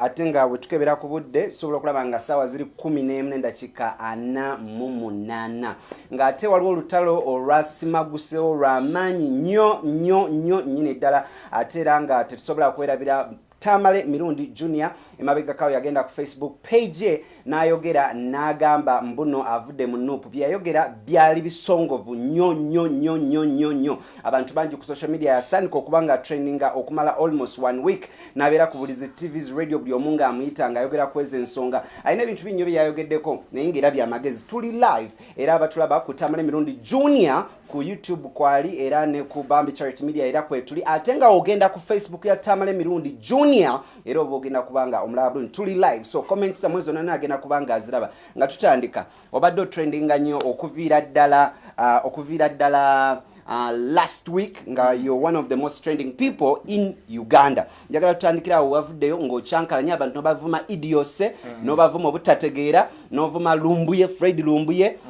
ate nga bwe tukebera ku budde tusobola okulaba nga saawa ziri 11 n'endakiika 48 ng'ate waliwo olutalo olwasimagusewo lw'amaanyi nnyo nnyo nnyo nnyini ddala ate era nga tetusobola kwerabira tamale mirundi junior emabegakawo yagenda ku facebook page ye n'ayogera n'agamba mbuno avudde mu nuupu byeyayogera byali bisongovu nnyo nnyo nnyo nnyo nnyo nnyo. Abantu bangi ku social media yasandika okuba nga trendinga okumala almost one week n'abeera ku bulizi tvs radio buli omu ng'amuyita ng'ayogera ku ezo ensonga. Alina ebintu binnyo bye yayogeddeko naye ngaera byamagezi tuli live era abatulaba ku tamale mirundi junior ku youtube kwali era ne ku bambi charity media era kwetuli ate nga ogenda ku facebook ya tamale mirundi junior era oba ogenda kubanga omulaba bulungi tuli live so comments zamwe zonna nagenda kubanga aziraba nga tutandika obadde otrendinga nnyo okuviira ddala uh, okuviira ddala Uh, last week nga you're one of the most trending people in uganda njagala tutandikira awo wavuddeyo ng'okyankalanya abantu nobavuma idiose mm. nobavuma obutategeera novuma lumbuye fred lumbuye mm. uh,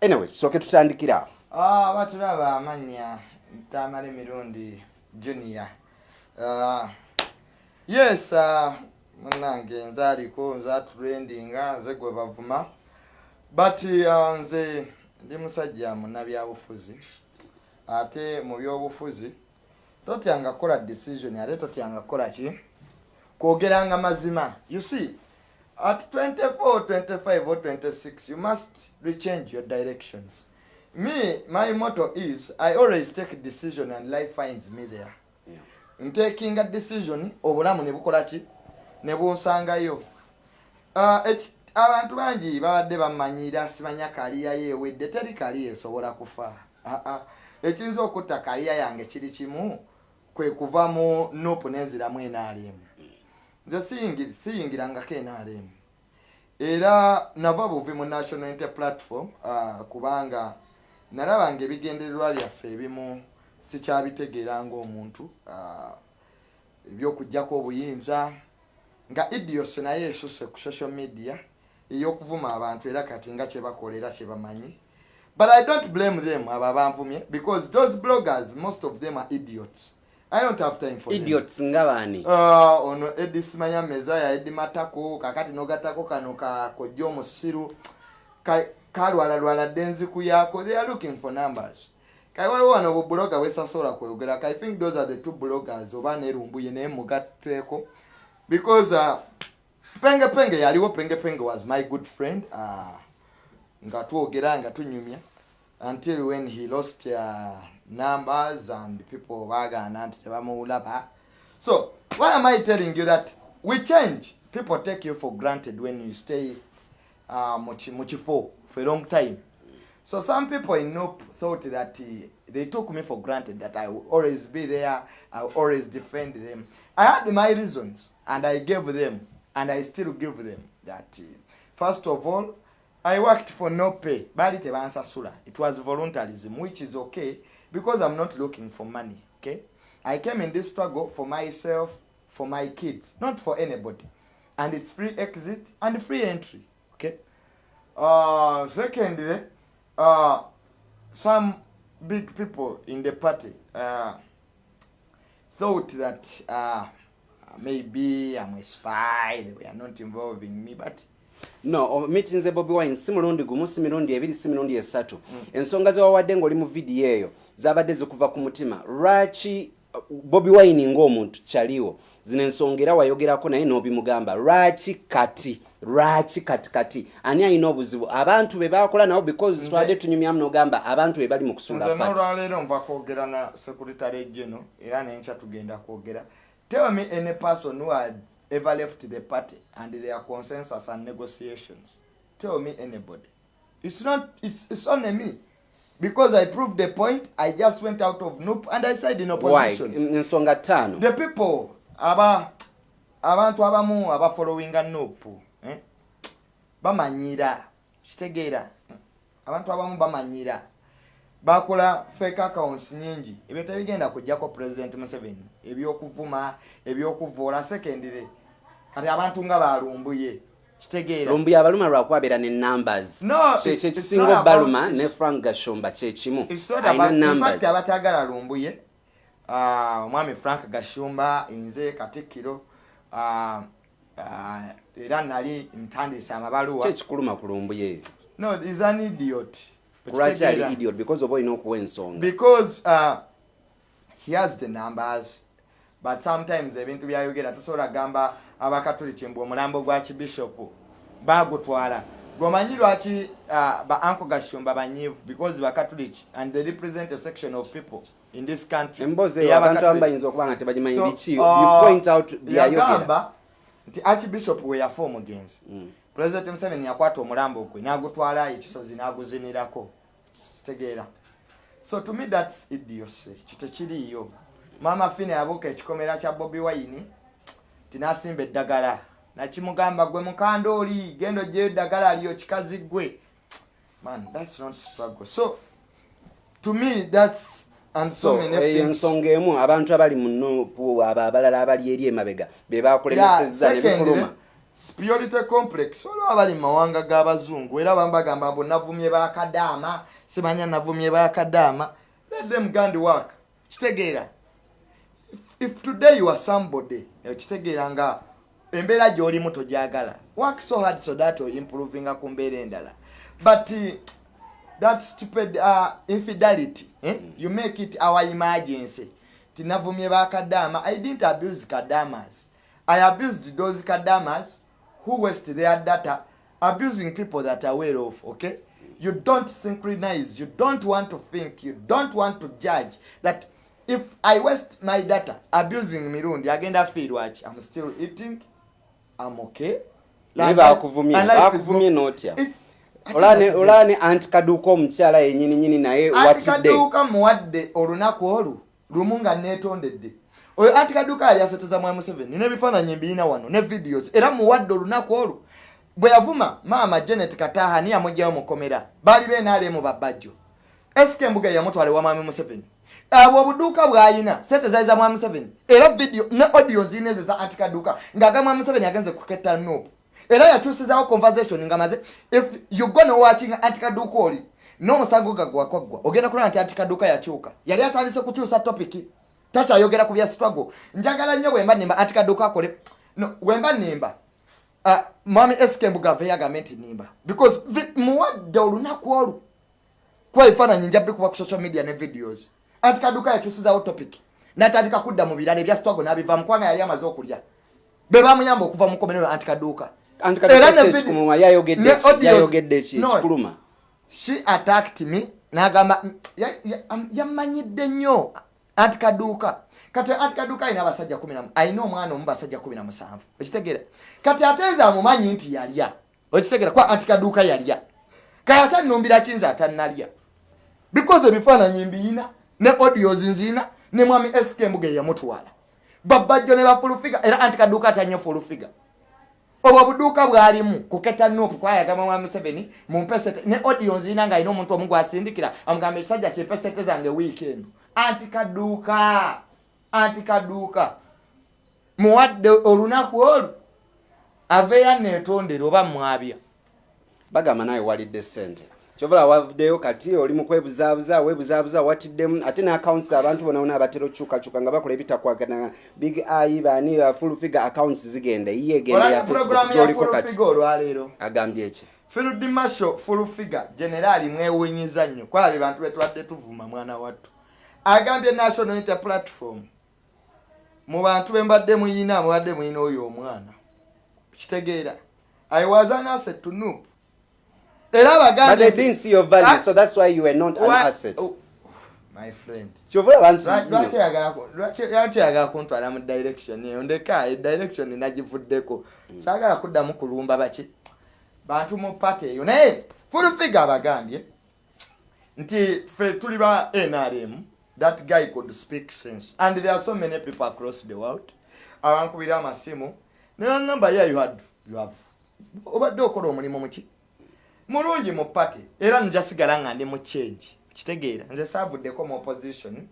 anyway soke tutandikira. Awo Ah, batulaba amanya tamale mirundi junior. Yes munange nze aliko nze atrendinga nze gwe bavuma. But nze ndi musajja munabyabufuzi ate mu byobufuzi totyanga kukola decision ate totyanga kukola ki? Kwogeranga mazima. You see at 24 25 or 26 you must rechange your directions. Me my motto is i always take a decision and life finds me there. Ntaking a decision obulamu ne bukola ki? Ne bunsangayo Ah, abantu bangi babadde bamanyira simanya kaliya yeewedde teri kaliya esobola kufa. Ah, ah. ekiyinza okutta kaliya yange kiri kimu kwe kuva mu nopu nenziramu enaalimu nze siyingi- siyingirangako enaalimu era nava buvi mu national inter platform uh, kubanga nalabanga ebigendererwa byaffe ebimu sikyabitegeera ngaomuntu uh, ebyokugjako obuyinza. Nga idios naye esuse ku social media ey'okuvuma abantu era kati nga kyebakola era kyebamanyi. But i don't blame them abo abanvumye because those bloggers most of them are idiots i don't have time for them. idiots nga baani Ah, ono edi simanya mezaya edi matako kakati nogatako kano kakojja omusiru ka- kalwalalwala dde enziku yako they are looking for numbers. Kale waliwo wano bubuloga bwesasobola kweyogerako i think those are the two bloggers oba nerumbuye naye mugatteeko because uh, penge penge yaliwo penge penge was my good friend uh, nga twogera nga tunyumya until when he lost uh, numbers and people bagana nti so why am i telling you that we change? People take you for granted when you stay uh, muchifo for a long time. So some people in nope thought that uh, they took me for granted that i will always be there i will always defend them. I had my reasons and i gave them and i still give them that uh, first of all i worked for no pay it was voluntarism which is okay because i'm not looking for money okay? I came in this struggle for myself for my kids not for anybody. And it's free exit and free entry okay? Uh secondly uh some big people in the party uh thought that uh maybe i'm a spy they were not involving me but no meetinze bobi wine si mulundi gumu si mirundi ebiri si mirundi esatu. Ensonga zewawadde ngaoli mu vidiyo eyo zabadde zikuva ku mutima. Lwaki uh, bobi wine ng'omuntu kyaliwo? Zino ensonga era wayogerako naye n'obimugamba lwaki kati lwaki kati kati? Ani alina obuzibu? Abantu be bakola nabo because twadde tunyumyamu n'ogamba abantu be bali mu kusuula nze pati n'olwaleero nva kwogera na secretary geno era nenkya tugenda kwogera. Tell me any person who had ever left the party and their consensus and negotiations. Tell me anybody. It's not it's, it's only me. Because i proved the point i just went out of noop and i said in why? opposition. Ensonga ttaano the people aba abantu abamu abafollowinga noop eh? bamanyira kitegeera abantu abamu bamanyira. Bakola fake accounts nyingi. Ebyo tebigenda kujjako president museveni. Ebyokuvuma ebyokuvoola secondary kati abantu nga balumbuye kitegeera. Lumbuya abaluma lwakubabeera ne numbers. Kyekisinga obaluma ne frank gashomba kyekimu abatagala lumbuye ah, omwami frank gashumba nze katikkiro ah, ah, era nali ntandise amabaluwa. Kyekikuluma kulumbuye no is an idiot. Lwaki ali idiot? Because oba olina okuwa ensonga. Because uh, he has the numbers but sometimes ebintu byayogera tosobola gamba abakatuliki mbu omulambo gwa kibishopu bagutwala. Gomanyi lwaki uh, ba anko gashumba banyivu because bakatuliki and they represent a section of people in this country. Emboozi eyo abantu abamu bayinza okuba nga tebagimanyi biki. you point out byayogera nti archbishop we yafa omugenzi Mm. president museveni yakwata omulambo gwe n'agutwala ekisozi n'aguzinirako. Kitegeera. So to me thats idiocy. Kyo tekiriiyo maama fine yabuuka ekikomera kya bobi wine tinasimba eddagala. Nakimugamba gwe mukanda oli genda ogyeyo eddagala liyo kikazi gwe man thats not struggle. So to me thats and so, so many eyo things ensonga emu abantu abali mu nupu abo abalala abali eri emabega be bakulemesezza ne bikuluma superiority complex olwo abali mu mawanga g'abazungu era bambagamba mbu navumye bakadaama simanya navumye bakadaama let them go and work. Kitegeera If- today you are somebody kitegeera nga embeera gy'olimu togyagala work so hard so that improvinga ku mbeera endala. But uh, that stupid uh, infidelity eh? you make it our emergency. Tinavumye bakadaama i didn't abuse kadamas. I abused those kadamas who waste their data abusing people that are well off okay? You don't synchronize. You don't want to think. You don't want to judge that if i waste my data abusing mirundi agenda fiirwaki i'm still eating i'm okay. Naye bakuvumye bakuvumye n'otya olaba ne- anti kaduuka omukyala yenyininyini naye anti watidde kaduuka muwadde olunaku olwo lumu nga neetondedde oyo anti kaduuka yali aseteza mwa museveni n'ebifaananyi mbirina wano ne videos era muwadde olunaku olwo bwe yavuma maama janet kataha ni yamugjayo mukomera baali beenaalemu babajjo sk embuga yamutwala ewa mwami museveni abwo obuduuka bw'ayina sente zaali za mwami museveni. Era video ne audio zirina ezo za anti kaduuka ng'aga mwami museveni agenze kuketta nuupu era yakyusizaawo conversation nga maze if you gonna watching anti kaduuka oli n'omusango gagwakwaggwa ogenda kulaba nti anti kaduuka yakyuka. Yali atandise kukyusa topiki takyayogera ku bya struggle. Njagala nnyo bwemba nimba anti kaduuka akole no bwemba nimba uh, mwami sk mbuga ave yagambe nti nimba because muwadde olunaku olwo kuba ebifaananyi nja bikuba ku social media ne videos anti kaduuka yakyusizaawo topic. Natandika kudda mu birala ebya struggle n'abivamu kubanga yali amaze okulya. Be bamuyamba okuva mu komerero anti kaduuka anti Era she attacked me nagamba ya- ya- am- yamanyidde nnyo anti kaduuka kati anti kaduuka alina abasajja alina omwana omu basajja kumi na musanvu. Okitegeera. Kati ate nze amumanyi nti yalya. Okitegeera kuba anti kaduuka yalya. Kale ate nnumbira kinze atannalya? Because ebifaananyi mbiyina ne audios nziyina ne mwami sk embuga eyamutwala babajjo ne bafulufiga era anti kaduuka atanye fulufiga obwo obuduuka bwalimu kuketa nuupu kwayagamba mwa museveni mumpesete ne audio nzirina nga alina omuntu omu gwasindikira amugamba ekisajja kyempesete zange wiiki eno. Anti kaduuka anti kaduuka. Muwadde olunaku olwo aveeyo neetondera oba mwabya. Bagamba nawe walidde sente kyovula wavuddeyo kati oli mu kwebuzaabuza weebuzaabuza watiddemu ate ne accounts abantu bona bona abatera okyukakyuka nga bakola ebitakwagana. Big ai bani full figure accounts zigenda yiye egenda ya olabye puroguramu facebook ya gyoliko kati. agambye eki field marshal fulufiga generaali mwewunyiza nnyo. Kwabye bantu betubadde tuvuma mwana wattu. Agambye national unity platform. Mu bantu be mbadde muyina mubadde muyina oyo omwana. Kitegeera. I was an asset to noop era but abagambye they didn't see your value Ah, so that's why you were not an asset oh, my friend kyovula abantu Lwa- lwaki oyagala kuntwala mu direction eyo ndeka edirection nagivuddeko saagala kuddamu kulumba baki bantu mu pati eyo naye fulufiga abagambye nti fe tuli ba nrm that guy could speak sense and there are so many people across the world abankubira amasimu nebaŋamba ye you had you have obadde okola omulimu muki mulungi mu pati era njasigala nga ndi mu change. Kitegeera nze saavuddeko mu opposition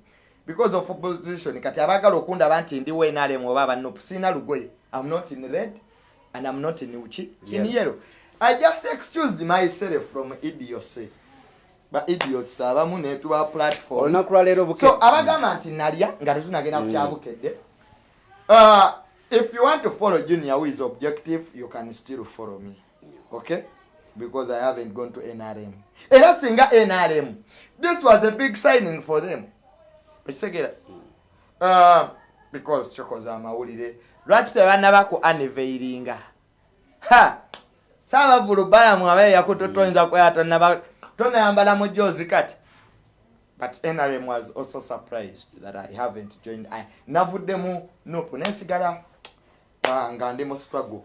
because of opposition kati abaagala okundaba nti ndi wenarem oba abanop sirina lugoye. Am not in red and am not in uki in yellow. I just excused myself from idiocy. Ba idiots abamu netuba platform. Olunaku lwaleero so abagamba nti nalya nga tetunagenda kukyabukedde uh, if you want to follow junior who is objective you can still follow me. Okay because i haven't gone to nrm era singa nrm this was a big signing for them. Ekitegeera uh, because kyokoza amawulire lwaki tebanaba ku aniveiringa ha! Saabavulu balamu abeeyaku totoyinza kwera tonaba tonayambala mu jozi kati. But nrm was also surprised that i haven't joined. I, navuddemu nupu nensigala ah, nga ndi mu struggle.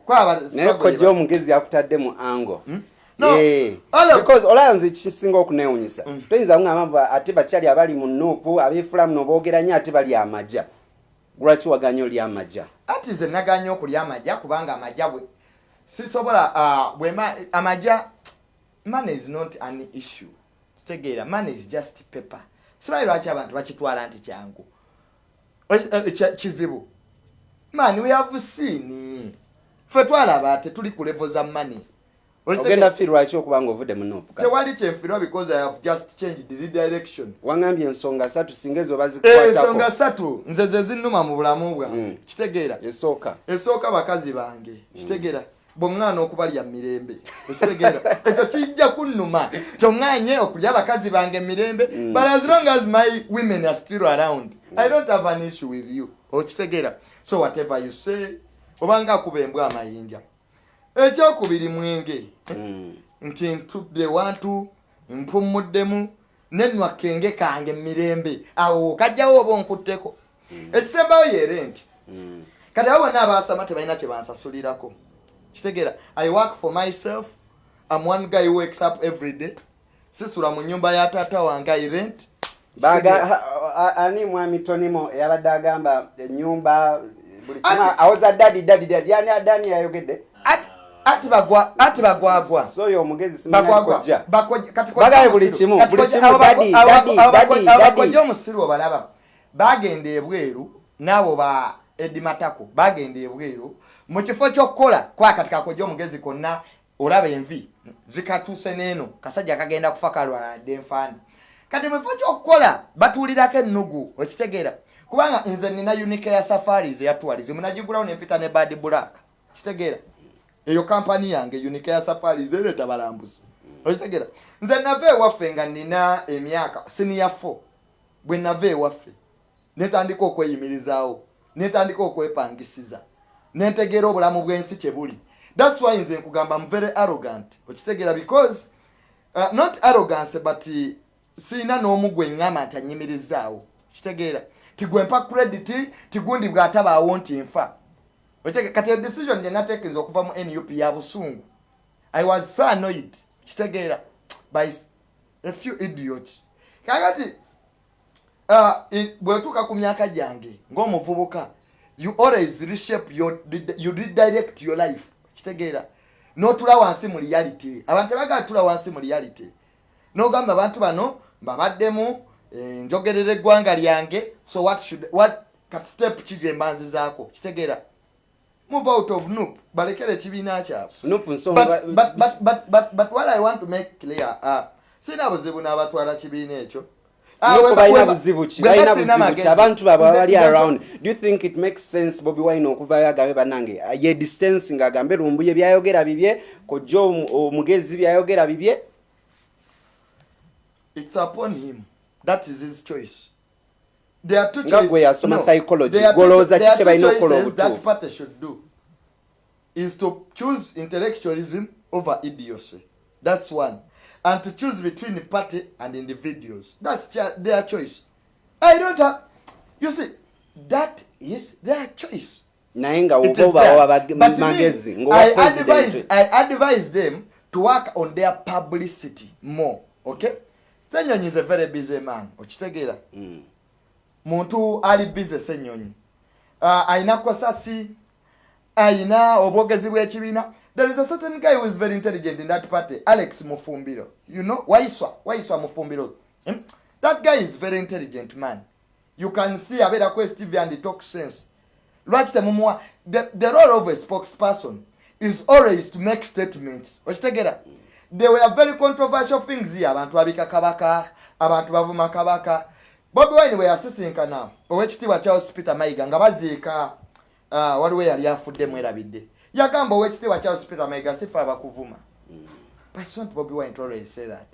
Naye kojja omugezi yakutadde mu ango. No, Because olaba nze kisinga okunewunyisa Mm. toyinza ngamba ate bakyali abali mu nuupu abeefula muno boogera nnyo ate bali amaja lwaki waganya oli amaja ati nze naganya okulya amajja kubanga amajja bwe sisobola ah, bwema amajja money is not an issue. Kitegeera money is just paper. Sibayi lwaki abantu bakitwala nti kyangu? Eh, kya- kizibu. Man we have seen. Ffe twalaba tetuli ku levo za money ogenda fi lwaki okuba nga ovudde mu nuupu kati? tewali kyenfirwa because i have just changed the direction. Wangambye ensonga satu singa ezo ensonga bazikwatako. satu nze ze zinnuma mu bulamu bwange. Mm. kitegeera. Esooka. Esooka bakazi bange. Kitegeera. Bweŋŋaana okubalya mirembe. Ekitegeera ekyo kijja kunnuma. Kyoŋŋaanye okulya bakazi bange mirembe but as long as my women are still around i don't have an issue with you. Okitegeera so whatever you say obanga akuba embwa amayinja ekyokubiri mwenge. Mm. nti ntudde wantu mpummuddemu nenwa kenge kange mirembe. Awo kajjawo oba onkutteko. Ekisembayo yeere nti Mm. kati abo bonna abasama tebalina kye bansasulirako. Kitegeera i work for myself. Am one guy who wakes up every day. Sisula mu nyumba ya taata wange i rent. Ani mwami tonimo eyabadde agamba enyumba buli kimu awoza dadi dadi dadi yani adani yayogedde Ati- ati bagwa ati bagwagwa. Bagaye buli kimu, bakojja omusiru obalaba. Bagenda ebweru naabo ba edimatako bagenda ebweru. Mu kifo kyokkola kwa kati kakojja omugezi konna olaba envi zikatuuse neeno kasajja kagenda kufa kalwaladde enfaana kati mu kifo kyokkola batuulirako ennugu okitegeera. Kubanga nze nina unike ya safaris eyatwalize munagigulawo nempita ne bad black. Kitegeera eyo kampani yange ya safaris ereeta balambuzi. Okitegeera. Nze nava ewaffe nga nina emyaka siniya 4 bwe nava ewaffe netandika okweyimirizaawo netandika okwepangisiza nentegeera obulamu bw'ensi kye buli. Thats why nze nkugamba m very arrogant. Okitegeera because uh, not arrogance but uh, siina n'omu gwe ŋŋamba nti anyimirizaawo. Kitegeera. Tigwempa credit tigundi bw'atabaawo nti nfa kati edecision gye nateekeza okuva mu nup ya busungu i was so annoyed. Kitegeera by a few idiots. Kakati uh, bwetuuka ku myaka gyange ng'omuvubuka you always reshape your, you redirect your life. Kitegeera n'otula wansi mu reality. Abantu tebagala tula wansi mu reality. N'ogamba abantu bano mbabaddemu eh, njogerera eggwanga lyange so what should what kati step ki gye mbanzizaako? Kitegeera move out of noop. Balekere ekibiina kyabwe nupu nsonga but, but, but, but, but, but what i want to make clear uh, sina buzibu n'abatwala kibiina ekyo. Ah, Nupu weba- balina weba- buzibu ki bwe balina basina buzibu ki? amagezi. abantu baabwe Nze- abali nze- around do you think it makes sense bobi wine okuvayo agambe bannange? Ye distance ng'agambe lumbuye byayogera bibye kojja omu- omugezi byayogera bibye? It's upon him. That is his choice. there are two Nga gwe yasoma psychology, there are two gw'olowooza cho- there are ki kye two balina okukola obutuufu. is to choose intellectualism over idiocy that's one and to choose between the party and individuals that's their choice i don't have you see that is their choice naye nga It woba is obawa there. But me, magezi I ng'owa advise, president I advise them to work on their publicity more. Okay? Senyonyi is a very busy man. Okitegeera? Mm. Muntu ali busy Senyonyi. Uh, ayina kosasi, ayina obwogezi bw'ekibiina. There is a certain guy who is very intelligent in that party, Alex Mufumbiro. You know, Waiswa, Waiswa Mufumbiro. Hmm? That guy is very intelligent man. You can see abeerako Stevie and he talks sense. lwaki temumuwa the, the role of a spokesperson is always to make statements okitegeera there were very controversial things here abantu babika kabaka abantu bavuma kabaka bobi wine bwe yasisinkana owekitiibwa charles peter mayiga nga baziika uh, waliwo yali afudde mwerabidde yagamba owekitiibwa charles peter maiga sife abakuvuma. But it's not bobi wine always say that.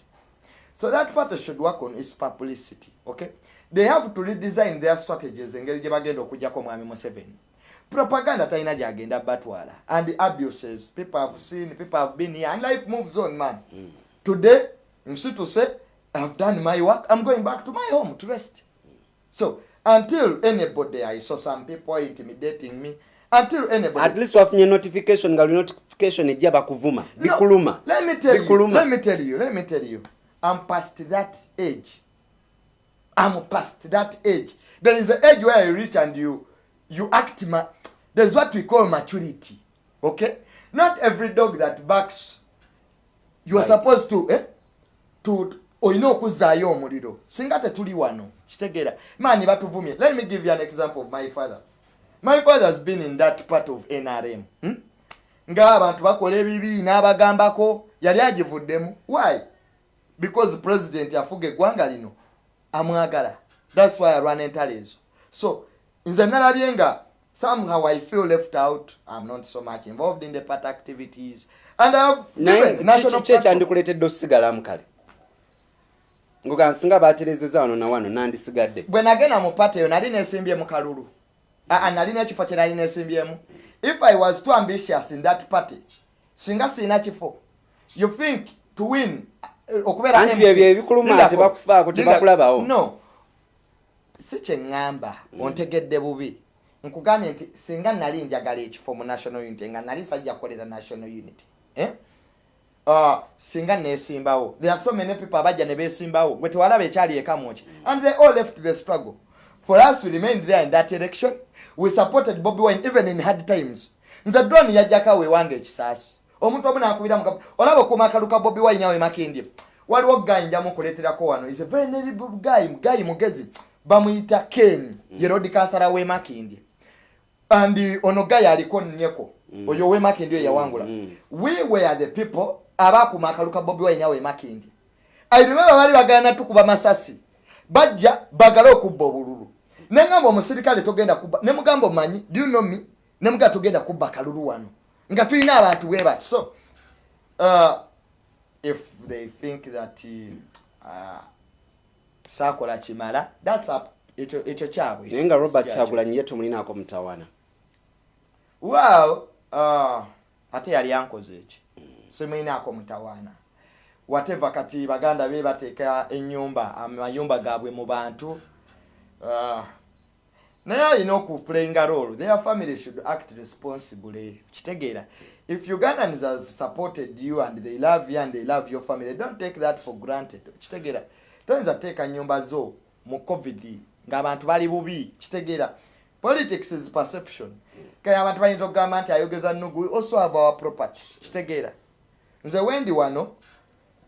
So that party should work on its publicity okay? They have to redesign their strategies engeri gye bagenda okujjako mwami museveni. Propaganda talina gyagenda batwala. And the abuses people have seen people have been here and life moves on man. Mm. today nsi to say i've done my work i'm going back to my home to rest so until anybody i saw some people intimidating me until anybody at least wafunye notification nga notification ejja bakuvuma bikuluma No, let me tell you. bikuluma Let me tell you. Let me tell you. I'm past that age. I'm past that age. There is an age where you reach and you you act. Ma- There's what we call maturity. Okay. Not every dog that barks. You are Bites. supposed to eh to olina okuzaayo omuliro singa tetuli wano kitegeera. Maani batuvumye. Let me give you an example of my father. My father has been in that part of nrm hmm? ng'abantu bakola ebibi n'abagambako yali agivuddemu. Why? Because president afuga eggwanga lino amwagala. Thats why arwana entalo ezo so nze nalabye nga somehow i feel left out. I'm not so much involved in the part activities. And national ki platform- ekyandikuleetedde osigalamu kale ngoga nsinga baterezeza wano na wano nandisigadde. Bwe nagenda mu pate eyo nali nesimbye mu kalulu. Aa nalina ekifo kye nali nesimbyemu. If i was too ambitious in that party singa sirina kifo you think to win uh, okubeera Anti MP- byebyo ebikuluma, tebakufaako, tebakulabawo. no. Si kyeŋŋamba ontegedde bubi. Nkugambye nti singa nali njagala ekifo mu national unity nga nali sajja kukolera national unity eh? Uh, singa nesimbawo. There are so many people abajja ne besimbawo gwe tewalaba ekyali eka muki and they all left the struggle. For us we remained there in that election we supported bobi wine even in hard times. Nze drone yajjako awewange ekisaasi. Omuntu omu nakubira mugabo olaba okuuma akalu ka bobi wine awe makindye. Waliwo gayi njamu okuleeterako wano. Is a very notable guy gayi mugezi. Bamuyita ken ye road kansala we makindye. And ono gayi aliko nnyeko. Oyo we makindye yawangula we were the people abakuuma akalu ka bobi wine awe makindye i remember baali bagana tukuba masasi. Bajja bagale okubba obululu. Neŋamba omusirikale togenda kubba ne mugamba omanyi do you know me? Ne mugamba togenda kubba kalulu wano. Nga tulina abantu bwe bati. So uh, if they think that uh, saakola kimala thats up ekyo ekyo kyabwe. Naye nga robert kyagulanyi ye tomulinaako mutawana well uh, ate yali ankoze eki simwinaako mutawaana whatever kati baganda be bateeka enyumba amayumba gaabwe mu bantu uh, naye alina okuplayinga role. Their family should act responsibly. Kitegeera if ugandans have supported you and they love you and they love your family don't take that for granted. Kitegeera toyinza teeka nyumba zo mu covid ng'abantu bali bubi. Kitegeera politics is perception. Abantu bayinza okugamba nti ayogeza nugu we also have our property. Kitegeera nze wendi wano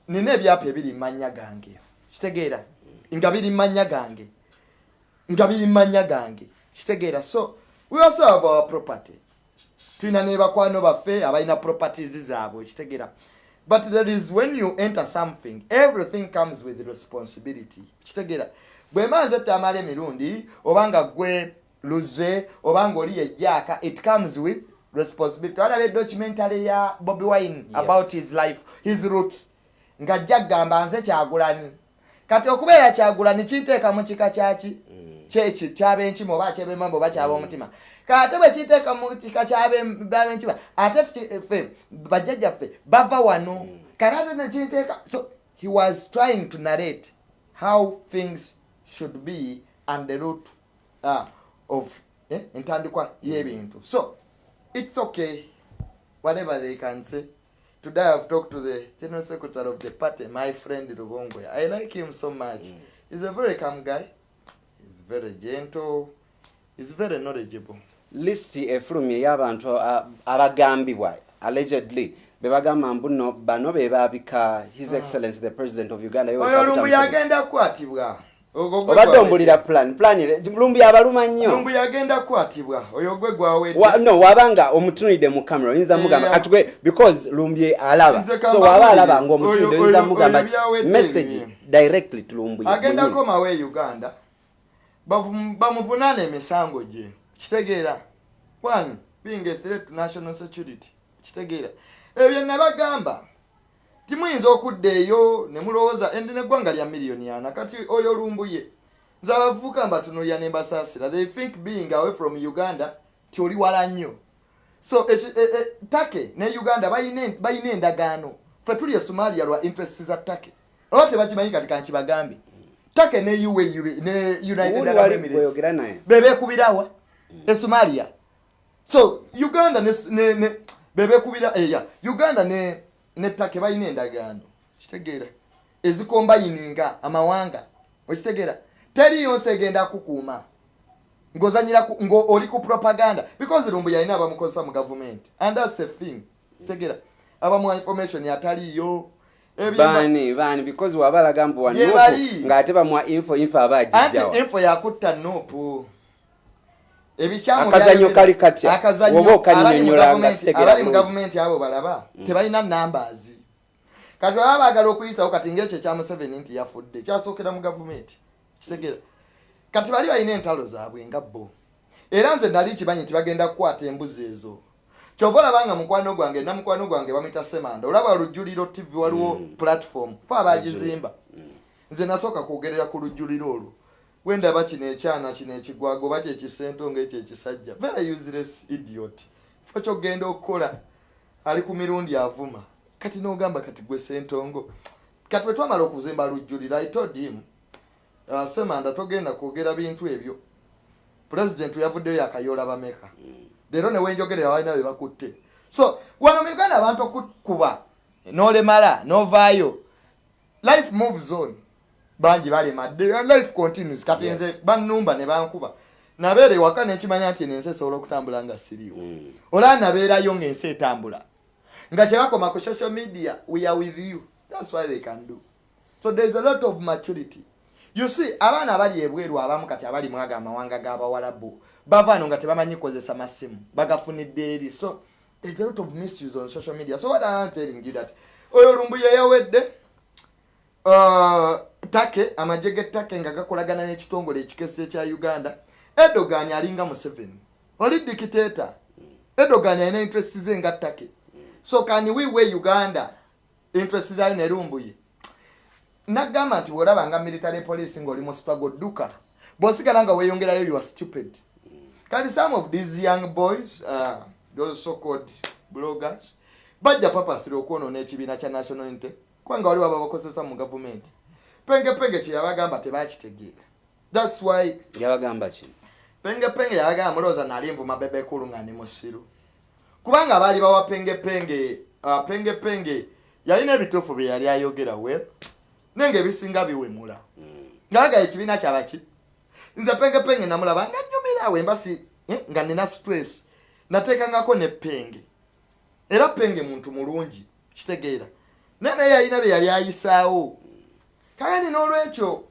nina ebyapa ebiri mumanya gange. Kitegeera nga biri mumanya gange. Nga biri mumanya gange. Kitegeera. So we also have our property. Tulina ne bakwano baffe abalina properties zaabwe kitegeera. But there is when you enter something everything comes with responsibility. Kitegeera. Bwemanze etamala emirundi oba nga gwe luze oba nga oli yejjaaka it comes with responsibility. Walaba edocumentary ya bobi wine Yes. about his life his roots ng'ajja kugamba nze kyagulani. Kati okubeera kyagulani kinteeka mu kika kyaki kyeki kyabenkima oba kyebemamba oba kyabomutima kate bwe kiteeka mu kika kyabenkima ate ffe- ffe bajjajjaffe bava wano. Kate ate nekinteeka so he was trying to narrate how things should be and the root uh, of eh, entandikwa y'ebintu. So it's okay. Whatever they can say. Today i've talked to the general secretary of the party my friend rubongwe. I like him so much. He's a very calm guy. He's very gentle. He's very knowledgeable. Lisiti efulumya ey'abantu a- abagambibwa allegedly. Bebagamba mbu no bano be baabika his excellence the president of uganda oyo lumbu yagenda kukwatibwa obadde ombulira plan plan lumbi abaluma nnyo. Lumbu yagenda kukwatibwa oyo gwe gwawedde Wa- no wabanga omutunulidde mu camera oyinza mugamba Yeah. katugwe because lumbi alaba. So waba alaba ngaomutunulidde Oyo- oyinza mugamba message directly to lumbi. Agenda mwenyewe. komawo e uganda. Bamuvunaana emisango gye. Kitegeera. One being a threat to national security. Kitegeera. Ebyo byenabagamba timuyinza okudda eyo ne mulowooza endi neggwanga lya miliyoni ana kati oyo lumbuye nze abavubuka mbatunulira ne mbasaasira. They think being away from uganda ti oli wala nnyo. So eki- e- e- take ne uganda bayina endagaano. Fe tuli e somalia lwa interest za take. Oba tebakimanyi kati kankibagambe take ne UAE ne united bebekubirawa e somalia. So uganda ne, ne, ne bebekubira eya. Uganda ne ne take balina endagaano kitegeera. Ezikombayininga amawanga okitegeera. Teriyo nsi egenda kukuuma ng'ozanyira ku- ngo oli ku propaganda because lumbu yalina abamukozesa mu gavumenti and that's a thing kitegeera. Abamuwa information ataliyo baani baani because wabalaga mbu bali. ng'ate bamuwa info info aba anti agijjawa info yakutta nuupu ebikyamu Akazannyo byayogera- kali katya? akazannyo Oba okanyonyola abali mu nga gavumenti- sitegera abali mu gavumenti abo balaba tebalina numbers. Kati baba baagala okuyisawo kati ngaekyo ekya museveni nti yafudde kyasookera mu gavumenti kitegeera kati bali balina entalo zaabwe nga bo. Era nze nali kimanyi nti bagenda kukwata embuzi ezo. Kyova olabanga mukwano gwange namukwano gwange bamwita semanda olaba olujjuliro tv waliwo platform fe abagizimba nze nasooka kwogerera ku lujjuliro olwo wendaba kino ekyana kino ekigwago oba kyekisentonga ekyo ekisajja very useless idiot. Fe kyogenda okukola ali ku mirundi avuma. Kati nogamba kati gwe sentongo kati bwe twamala okuzimba lujjuliro i told him uh, semanda togenda kwogera bintu ebyo. Pulezidenti yavuddeyo yakayoola bameka. Leero newenjogerera balina be bakutte. So wano mu uganda abantu okukuba nolemala novaayo. Life moves on bangi balemadde and life continues. Kati Yes. nze bannumba ne bankuba. Nabeera ewaka nenkimanya nti eno ensi esobola okutambula nga siriiwo. Mm. olaba nabeerayo ng'ensi etambula. Nga kyebakoma ku social media we are with you. Thats why they can do. So there's a lot of maturity. You see abaana abali ebweru abamu kati abali mwaga amawanga g'abawalabu bavaano nga tebamanyi kukozesa masimu bagafunidde eri. So there's a lot of misuse on social media. So what I'm telling you that oyo lumbu yeyawedde uh, take amagye g'ettake nga gakolagana n'ekitongole ekikese ekya uganda edogan alinga museveni. Oli dikiteeta edogan alina interest ze nga ttake. So can we we uganda? Interest zayo nerumbuye nagamba nti bwolaba nga military police ngaoli mu struggle dduka bw'osigala nga weeyongerayo you are stupid. Kati some of these young boys uh, those so called bloggers bajja papasira okwonoona ekibiina kya national unity kubanga waliwo ababakozesa mu gavumenti pengepenge kyeyabagamba tebakitegeera thats why yabagamba ki? Pengepenge yabagamba mulowooza nali nvuma bebekulu nga ndi musiru. Kubanga baali bawa pengepenge pengepenge yalina ebituufu bye yali ayogera we nenga ebisinga biwemula. Ngaaga ekibiina kyabaki nze pengepenge namulaba nga nyumirawo embasi eh, nga nina stress nateekangako ne penge. Era penge muntu mulungi kitegeera. Naye naye yalina bye yali ayisaawo kagani n'olwekyo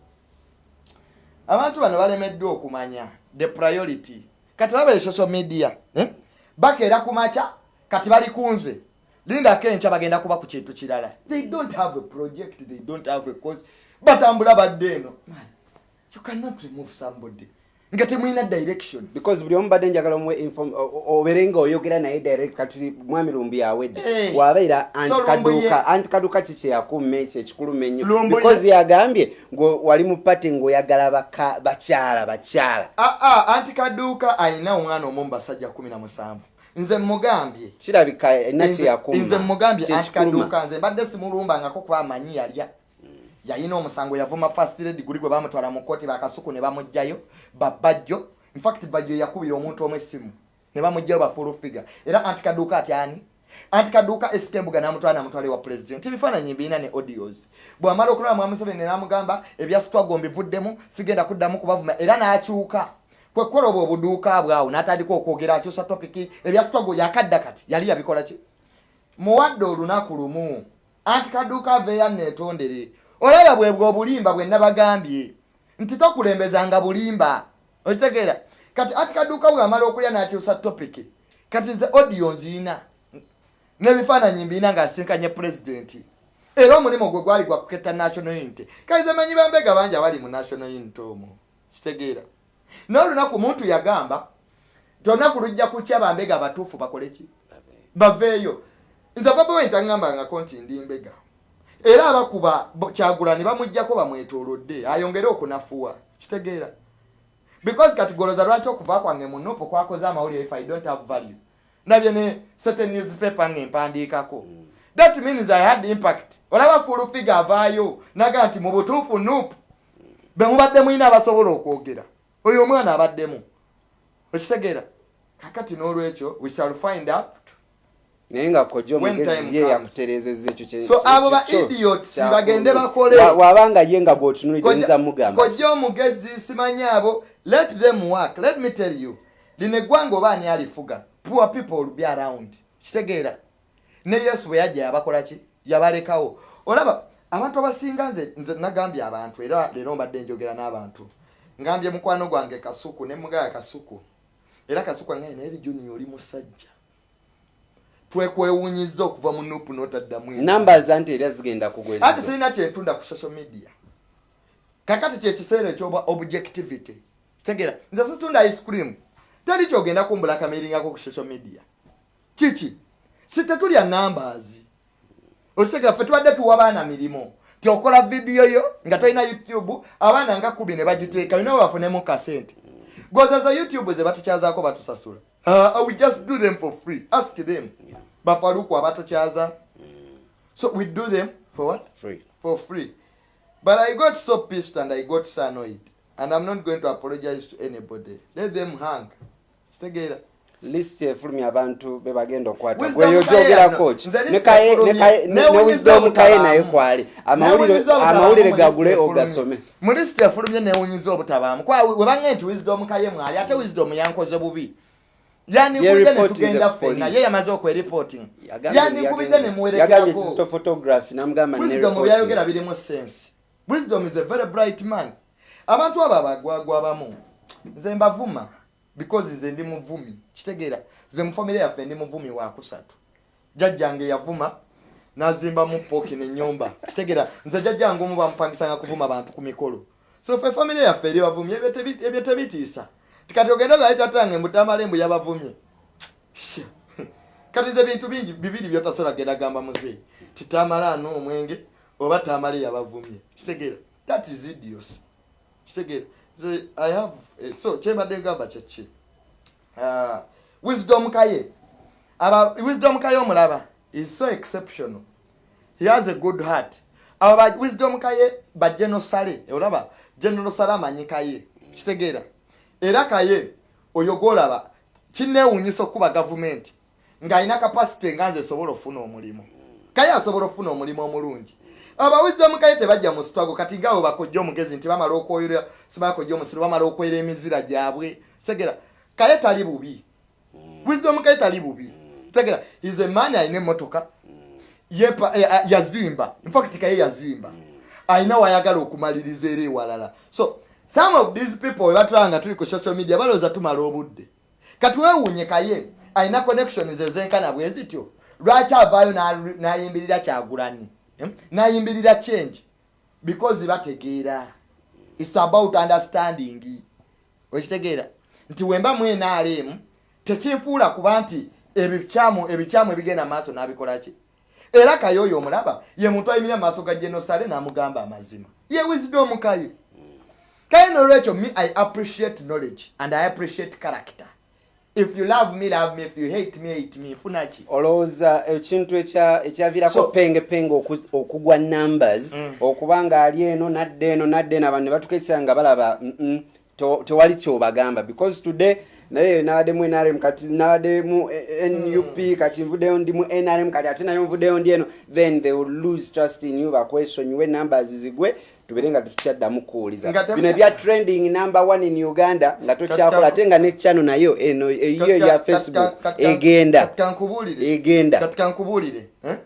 abantu bano balemeddwa okumanya the priority. Kati laba e social media eh? bakeera ku makya kati bali kunze lindako enkya bagenda kuba ku kintu kirala. They don't have a project they don't have a cause. Batambula badde eno. You cannot remove somebody nga temulina direction. Because buli omu badde njagala omuwe inform- o- o- obeere nga oyogera naye direct kati mwami lumbu yawedde Eh. wabeera antikaduuka antikaduuka ki kyeyakumme ekyo Lumbu ye- because yagambye wali mu pati ng'oyagala baka- bakyala bakyala. Aa anti kaduuka alina omwana omu mu basajja kumi na musanvu. Nze mugambye kirabika Nze- kyeyakuma nze mugambye anti kyekikuluma kaduuka nze mbadde simulumbangako kuba amanyi yalya yalina omusango yavuma fast lady guli gwe bamutwala mu kooti bakasuku ne bamugjayo babajjo infact bajjo yakubira omuntu omu essimu ne bamugjayo bafulu figa era anti kaduuka ati ani? Anti kaduuka esikembuga namutwala namutwala ewa president. Ebifaananyi birina ne audios. Bwamala okulaba mwamuseveni namugamba ebyasitwago mbivuddemu sigenda kuddamu kubavuma era n'akyuka. Kwekukola obwo obuduuka bwawo n'atandika okwogera akyusa topiki ebyasitwago yakadda kati yali yabikola ki? Muwadde olunaku lumu anti kaduuka aveeya neetondere olaba bwe bwe obulimba bwe nabagambye nti tokulembezanga bulimba. Okitegeera kati anti kaduuka bwamala okulya n'akyusa topiki kati ze audio nziina n'ebifaananyi mbiina ng'asinkanye pulezidenti era omulimu gwe gwali gwa kuketta national unity. Kaize manyi bambega bangi abali mu national unity omwo? Kitegeera. Naye olunaku muntu yagamba tonaku lujja kukya bambega abatuufu bakole ki? Baveeyo. Nze babawe ntaŋŋambangako nti ndi mbega era abakuba kyagulani bamugjako bamwetoolodde ayongere okunafuwa. Kitegeera. Because kati goloza lwaki okuva kwange mu nupu kwakoze amawulire if i don't have value? Nabye ne certain newspaper nga empandiikako that means i had impact. Olaba fulupiga avaayo naga nti mu butuufu nupu bemubadde mulina abasobola okwogera. Oyo omwana abaddemu. Okitegeera. Kakati n'olwekyo we shall find out naye nga kojja omugezi ye comes. yakutereezezza ekyo So abo ba idiots bagende bakole. Wa- wabanga ye nga bw'otunuulidde oyinza mugamba. kojja omugezi simanyi abo. Let them work. Let me tell you lino eggwanga oba ani alifuga? Poor people will be around. Kitegeera. Ne yesu bwe yajja yabakola ki? Yabalekawo. Olaba abantu abasinga nze nze nagambye abantu era leero mbadde njogera n'abantu. Ngambye mukwano gwange kasuku ne mugaya kasuku. Era kasuku angaye naye lijuniya oli musajja twekwewunyiza okuva mu nupu n'otaddamu numbers anti era zigenda ati kugwezizo sirina kyentunda ku social media. Kakati kyekiseera ekyoba objectivity. Tegera nze situndwa ice cream. Teri kyogenda kumbulakamiringako ku social media. Kiki? Si tetulya numbers okitegera ffe tubadde tuwa baana mirimu ti okola vidiyo yo nga tolina youtube abaana nga kubi ne bagiteeka bina bafunemu kasente. Gozaza youtube ze batukyazaako batusasula. Uh, we just do them for free. Ask them bafaluku abatukyaza so we do them for what Free. for free. But I got so pissed and I got so annoyed. And I'm not going to apologize to anybody. Let them hang. Stegera. list efulumya abantu be bagenda okukwata gweyo gyogerako ki Ne wisdom kaye naye kwali amawulire gagule ogasome mu lisiti efulumye newunyiza obutabaamu webange nti wisdom kaye mwali ate wisdom yankoze bubi yanikubidde report netugenda is a ffenna. police. ye yamaze okwereporting. Yagambye- yanikubidde yagenze- yagambye nemuwerekerako digital photography namugamba ne wisdom report byayogera birimu sense. Wisdom is a very bright man. Abantu abo abagwagwa abamu nze mbavuma because nze ndi muvumi. Kitegeera nze mu famire yaffe ndi muvumi wakusatu jjajjange yavuma nazimbamu pooki nenyumba kitegeera nze jjajjange omu bamupangisanga kuvuma bantu ku mikolo. So fe famire yaffe eri bavumi ebyo tebi- ebyo tebitiisa tikati ogenda gaitatange mbutamalembwe yabavumye. Sha. kati ze bintu bingi bibiri byotasobola genda gamba muzeeyi titamala ano omwenge oba tamale yabavumye kitegeera. That is idios kitegeera. Nze, i have eh, so kyembadde ngamba kyeki Ah, wisdom kaye. Aba wisdom kaye omulaba is so exceptional. He has a good heart. Abo ba wisdom kaye ba general sale olaba general sale amanyi kaye. Kitegeera era kaye oyo gwolaba kinneewuunyisa okuba gavumenti ng'alina kapasite nga nze esobola okufuna omulimu. Kaye asobola okufuna omulimu omulungi. Aba wisdom kaye tebajja mu sitwago kati ngaabo bakojja omugezi nti bamala okwoyera sibakojja omusiro bamala okwera emizira gyabwe. Kitegeera kaye tali bubi. Wisdom kaye tali bubi. Kitegeera is a man alina emmotoka eh, ah, yazimba. Infact kaye yazimba. Alina wayagala okumaliriza era ewalala. So some of these people webatulaba nga tuli ku social media balowooza tumala obudde. Kati weewuunye kaye alina connections ezenkana bwe zityo. Lwaki avaayo n'ayimbirira kyagulani Hmm? n'ayimbirira change? Because bategeera. Its about understanding. Okitegeera? Nti wemba mu nrm tekinfuula kuba nti ebikyamu ebikyamu ebigenda maaso n'abikola ki? Era kaye oyo omulaba ye muntu ayimirira maaso ga genosale n'amugamba amazima. Ye wisdom kaye kaye nolwekyo me i appreciate knowledge and i appreciate character. If you love me love me. If you hate me hate me. Nfuna ki olowooza ekintu ekya- ekyaviirako So- penge penge oku- okugwa numbers. Mm. okuba nga ali eno nadde eno nadde eno abantu ne batukaisira nga balaba "Mm, mm, to- tewali kyobagamba. Because today naye nabaddemu nrm kati nabaddemu eh, nup kati nvuddeyo ndi mu nrm kati ate nayo nvuddeyo ndi eno then they will lose trust in you bakwesonyiwe numbers zigwe tubere nga tetukyaddamu kuwuliza. Bino ebya trending number one in uganda nga tokyakola ate nga ne channel nayo eno eyiyo Katika- ya katika- facebook egenda. Egenda. Katika nkubuulire eh?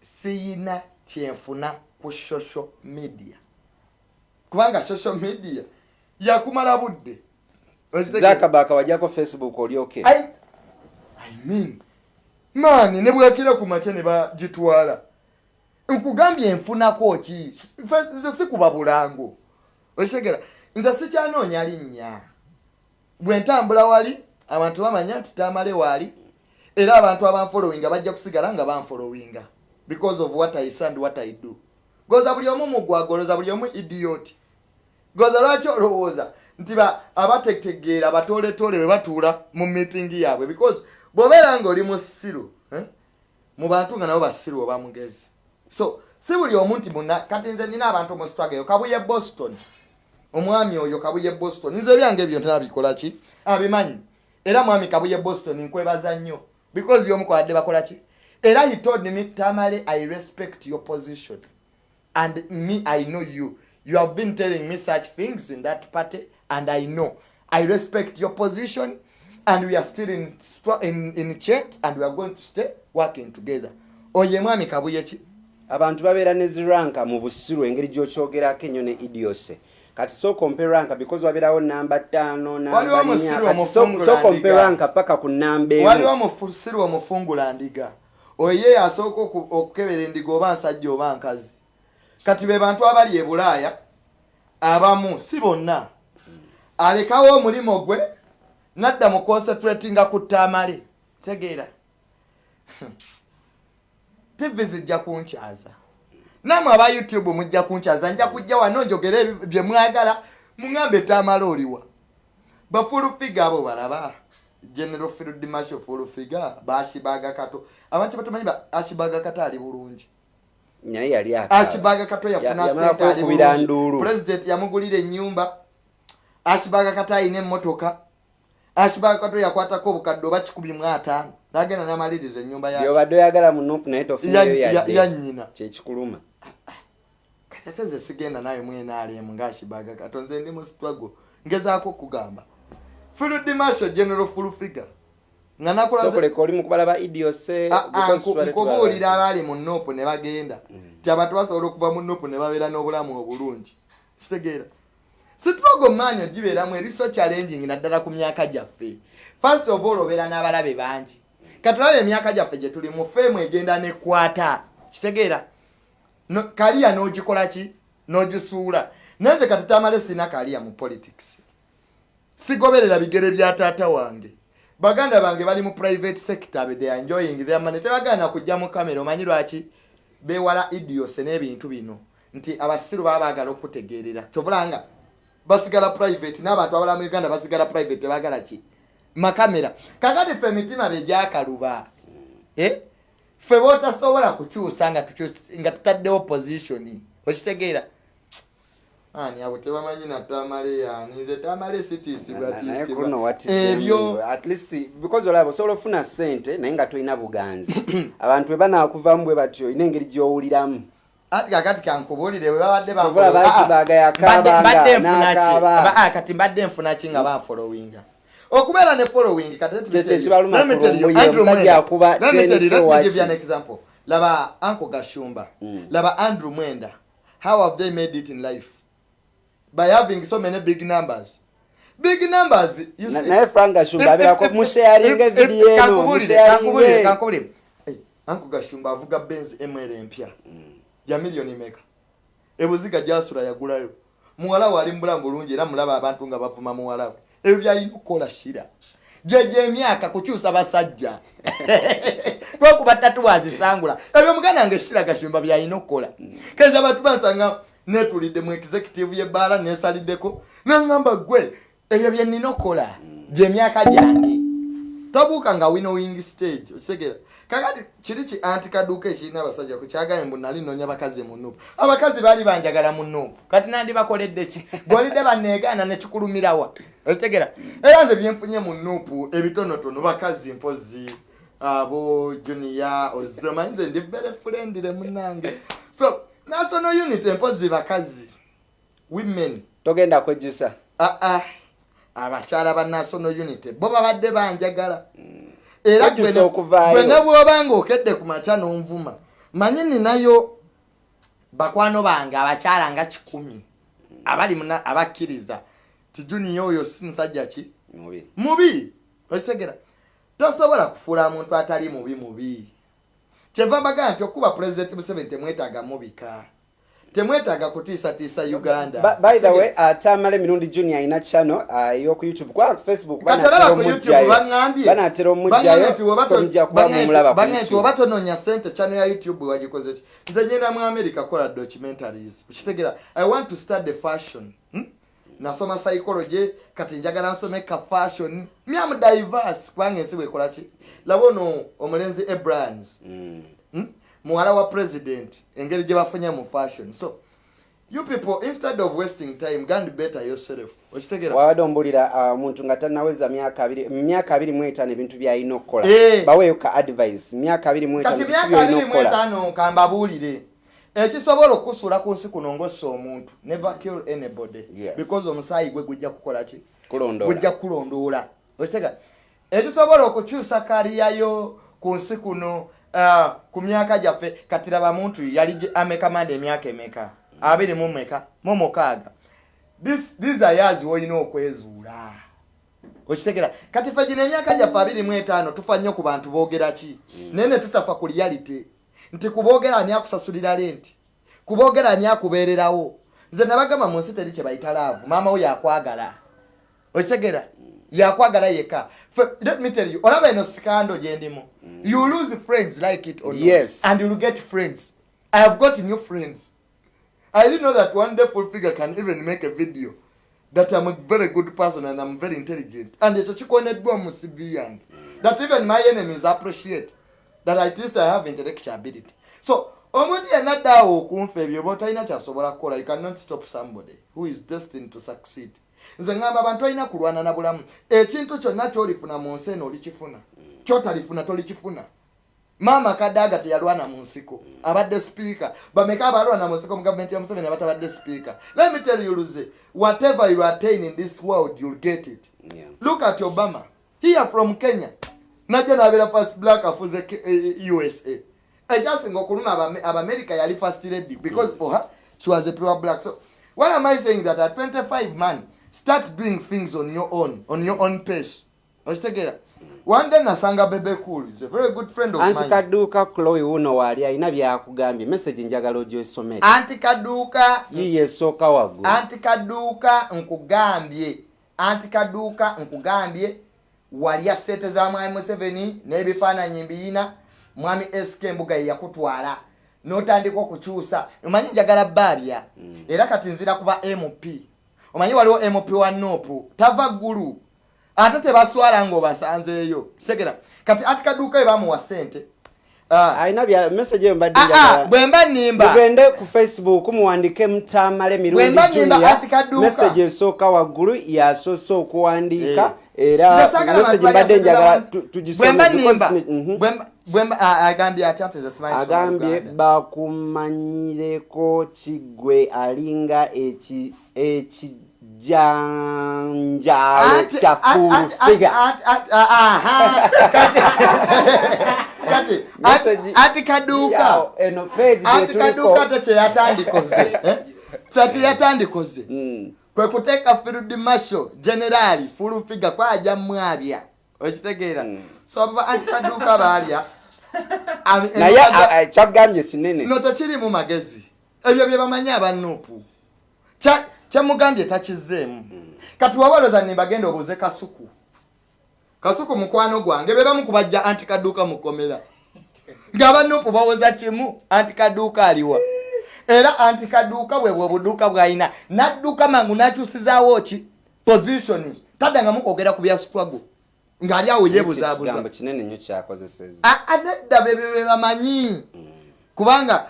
siyina kyenfuna ku social media. Kubanga social media yakumala budde. Zakabaka wajjako facebook olyoke. I, I mean maani ne bwekire ku makya ne bagitwala nkugambye enfunako ki? Nze sikuba bulango. Okitegera nze sikyanoonya linnya. Bwe ntambula wali abantu bamanya nti tamale waali era abantu abanfolowinga bajja kusigala nga banfolowinga because of what i say and what i do. Goza buli omu mugwagoloza buli omu idiot. Goza lwaki olowooza? Nti ba- abatetegeera batooletoole bwe batuula mu mitingi yaabwe because bw'obeera ngaoli musiru eh, mu bantu nga nabo basiru oba mugezi so si buli omu nti muna kati nze nina abantu mu struggle kabuye boston. Omwami oyo kabuye boston. Nze ebyange ebyo nabikola ki? Abimanyi era mwami kabuye boston nkwebaza nnyo. Because yomukwaladde bakola ki? Era he told me tamale i respect your position. And me i know you. You have been telling me such things in that party and i know. I respect your position and we are still in, in, in chat and we are going to stay working together. Oye mwami kabuye ki abantu babeera ne ziranka mu busiru engeri gyokyogerako ennyo ne idiose. Kati sokompe ranka because wabeerawo namba ttaano Waliwo omusiru omufungula sokompe ndiga. ranka paka ku namba waliwo emu omusiru omufungula ndiga. Oye asooka oku- okukebera endiga oba nsajja oba nkazi. Kati be bantu abali e bulaaya abamu si bonna. Alekawo omulimo gwe nadda mu concentratinga ku ttaamale tegeera tivi zijja kunkyaza. Namwe aba youtube mujja kunkyaza nja kujja wano njogere bye mwagala muŋambe ttaamale oliwa. Bafulufiga abo balaba. General field marshal fulufiga bashibaga kato. Abantu batamanyi ba ashibaga kato ali bulungi. Naye yali ashibaga kato Ya- yafuna sente ali bulungi. president yamugulira ennyumba. Ashibaga kato ayina emmotoka ashibaga kato yakwatako obukadde oba kikumi mu ataano nagenda namaliriza ennyumba ya byobadde oyagala mu nupu naye ya- tofunayo ya- yadde yannyina kyekikuluma katete sigenda nawe mwenaalemu ngaashibaga kato nze ndi mu struggle. Ngezaako okugamba. Field marshal general fulufiga nga tulaba- abaali mu nopu ne bagenda. Ti abantu basobola okuva mu nopu ne babeera n'obulamu obulungi. Kitegeera sitrogo maanyi gibeeramu eriso challenging naddala ku myaka gyaffe. First of all obeera n'abalabe bangi. Katulabe emyaka gyaffe gye tuli mu feemu egenda nekwata kitegeera. No- kaliya n'ogikola ki? N'ogisuula. Naye nze kati tamale sina kaliya mu politics. Sigoberera bigere bya taata wange. Baganda bange bali mu private sector be they are enjoying their money. Tebagaana kujja mu kamera. Omanyi lwaki? Bewala idiose n'ebintu bino. Nti abasiru baba baagala okutegeerera kyobulanga basigala private n'abantu abala mu uganda basigala private tebagala ki? Makamera. Kakati ffe emitima begyakaluba eh? ffe botasobola kukyusa nga tutaddewo position okitegeera? Ani abo tebamanyi na tamale yani nze tamale sitiisibwa Na- naye tiisibwa kuno what is ebyo them, at least because olaba osobola ofuna sente naye nga tolina buganzi. Abantu bwe banaakuvamu bwe batyo olina engeri gy'owuliramu ati kakati kankubuulire bwe babadde Ah, mbadde- nfuna ki? ah, kati mbadde nfuna ki nga banfollowinga okubeera ne following kati let me Kye- tell you. kye kibaluma Let me tell you, kulumbuye, Andrew omusajja Mwenda. akuba Let me tell you, 10 let me kilowatt. give you an example. Laba anko gashumba. Mm. laba andrew mwenda. How have they made it in life? By having so many big numbers. Big numbers you Na- see. naye frank gashumba if- if- evidiyo eno. Hey, anko gashumba avuga benz mr empya ya miliyoni meka. Ebuziga gyasula yagulayo. Muwala we ali mubulamu bulungi era mulaba abantu nga bavuma muwala we. Ebyo byalina okukola shira. Gyegyo emyaka kukyusa basajja. Kwekuba tatuwazisangula ebyo muganda nga eshira gashumba byalina okukola. Keza abantu bansanga netulidde mu executive yebbaala nesaliddeko naŋŋamba gwe ebyo byenina okukola. Gyemyaka gyange. Tobuuka nga winnowing stage okitegeera kakati kiri ki anti kaduuka ekirina abasajja ku kyagaye mbu nali noonya bakazi mu nuupu abakazi baali banjagala mu nuupu kati nandi bakoledde ki? Bwolidde baneegaana nekikulumirawa okitegeera era nze byenfunye mu nuupu ebitonotono bakazi mpozi abo omanyi nze ndi very friendly munange so national unit empozi bakazi women. Togenda kwejjusa aa abakyala ba national unity bo babadde banjagala era gwe ne- bwoba nga okedde ku makya n'onvuma manyi ninayo bakwano bange abakyala nga kikumi abali abakkiriza tijuniya oyo si musajja ki? Mubi. Mubi! Okitegera. Tosobola kufuula muntu atali mubi mubi. Kyeva mbagaa nti okuba pulezidenti museveni temwetaaga mubika temwetaaga kutiisatiisa uganda. by the way ate amala emirundi junior alina channel uh, ey'oku youtube. Kubanga ku facebook banatera ku youtube omugjayo baŋŋambye banatera omugjayo so mujja kuba mumulaba ku nti oba tononya sente channel ya youtube wagikoze ki? Nze nyenda mu america kola documentaries. Kitegera i want to start the fashion. Hmm? nasoma psychology kati njagala nsome ka fashion. Myamu diverse kubanga ensi bwekola ki? Laba ono omulenzi hmm? Muwala wa president engeri gye bafunye mu fashion. So you people instead of wasting time gand better yourself. Okitegera? Wabadde ombulira uh, omuntu nga tanaweza myaka abiri mu myaka abiri mu etaano ebintu byalina okukola. Eh. baweeyo ka advice myaka abiri mu etaano kati ebintu myaka byolina abiri mu okukola. etaano kambabuulire ekisobola okusuula ku nsi kuno ngaossa omuntu. Never kill anybody. Because omusaayi gwe gujja kukola ki? Kulondoola. Gujja kulondoola. Okitega ekisobola okukyusa kaliyayo ku nsi kuno ku myaka gyaffe kati laba muntu yali gye- amekamanda emyaka emeka? Abiri mu meka mu mukaaga. This- these are years wolina okwezuula. Okitegera kati ffe gino emyaka gyaffe abiri mu etaano tufa nnyo ku bantu boogera ki? Naye ne tutafa ku reality. Nti kuboogera ani akusasulira lenti? Kuboogera ani akubeererawo? Nze nabagamba mu nsi teri kye bayita laavu. Maama wo yakwagala. Okitegera yakwagala yekka Fe- let me tell you olaba eno sikando gyendimu you lose friends like it or not, Yes. and you'll get friends. I have got new friends. I didn't know that one day full figure can even make a video that i'm a very good person and i'm very intelligent. And ekyo kikoneddwa mu cv yange that even my enemies appreciate that at least i have intellectual ability. So omuntu yenna addaawo okunfa ebyo oba otalina kyasobola kukola you cannot stop somebody who is destined to succeed nze ngamba abantu olina kulwana na bulamu. Ekintu kyonna kyolifuna mu nsi eno olikifuna kyotalifuna tolikifuna. Maama kadaaga teyalwana mu nsiko abadde sipiika. Bameka abalwana mu nsiko mu gavumenti ya museveni abatabadde sipiika? Let me tell you luze whatever you attain in this world you'll get it. Yeah. look at obama. Here from kenya. Najja nabeera first black afuze Ke- eh, usa ekyasinga okuluma Abame- abamerika yali first lady because for her she was a pure black. So what am i saying? That at 25 man start doing things on your own on your own pace. Okitegeera one day nasanga bebe cool is a very good friend of anti mine. Kadduuka chloe wuno waali alina byakugambye. Message njagala ogyosomere. Anti kaduuka yiye esooka waggulu. Anti kaduuka nkugambye. Anti kaduuka nkugambye. Walya sente za mwami museveni n'ebifaananyi mbiyina. Mwami sk embuga ye yakutwala. N'otandika okukyusa. Omanyi njagala baabya era kati nzira kuba mp omanyi waliwo mp wa nopu tava ggulu. Ate tebaswala ng'obasanzeeyo segera kati anti kaduuka we bamuwa sente Ah, alina bya message eyo mbadde ah, ah, njagala. bwe mba nnimba. Mugende ku facebook muwandike mutamale mirundi Bwe mba nimba junior. anti kadduuka. message esooka waggulu yasoose okuwandiika Eh. era message mbadde njagala sente tu- za- tugisome bwe mba because nimba ni- mhm. ah, ati ati bakumanyireko kigwe alinga eki- ekijanjalo Ati- kya ati- ati- fulfiga ati- kaduuka Yawo, eno page anti gyetuliko kaduuka te kyeyatandikoze eh? kyati yatandikoze Mm. kwe kuteeka field marshal generali fulufiga kwaja mwabya okitegeera Mm. so anti kaduuka baalya naye kyagambye kinene no tekirimu magezi. Ebyo bye bamanyi abanuupu Kya- kyemugambye takizeemu kati wabaloza nimbagenda obuuze kasuku. Kasuku mukwano gwange be bamu kubajja anti kaduuka mukomera ng'abanuupu bawoza kimu anti kaduuka aliwa. Era anti kaduuka bwe bwe buduuka bw'alina nadduka mangu n'akyusizaawo ki? Position. Taddangamu kwogera ku bya struggle. Ng'ali awo yeebuzaabuza kigambo kinene nnyo kyakozeseza A- anedda bebyo bye bamanyi. Kubanga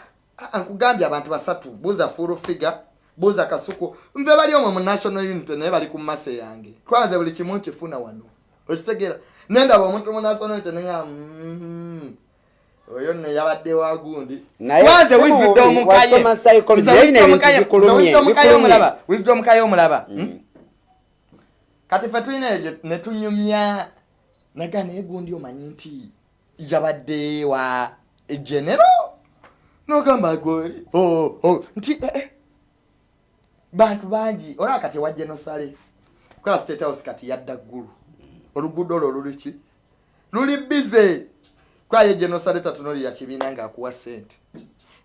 nkugambye abantu basatu buuza full figure buuza kasuku nve bali omwe mu national unity naye bali ku mase yange. Twaze buli kimu nkifuna wano. Okitegeera nendaba omuntu mu national unity nenga mm, oyo nno yabadde wa gundi. Si wisdom mubi, kaye wasoma psychology, Nze naye wisdom ebintu kaye- bikulumye, nze wisdom kaye bikulumye. omulaba wisdom kaye omulaba. Hmm? kati fe tulina eyo gye- ne tunyumya naga naye gundi omanyi nti yabadde wa genero nogamba oh, oh, nti eh, eh. Bantu bangi olaba kati ewa genosale kola state house kati yadda ggulu. Oluguudo olwo luliki luli bize kwaye genosale tatunoli ya kibiina ngaakuwa sente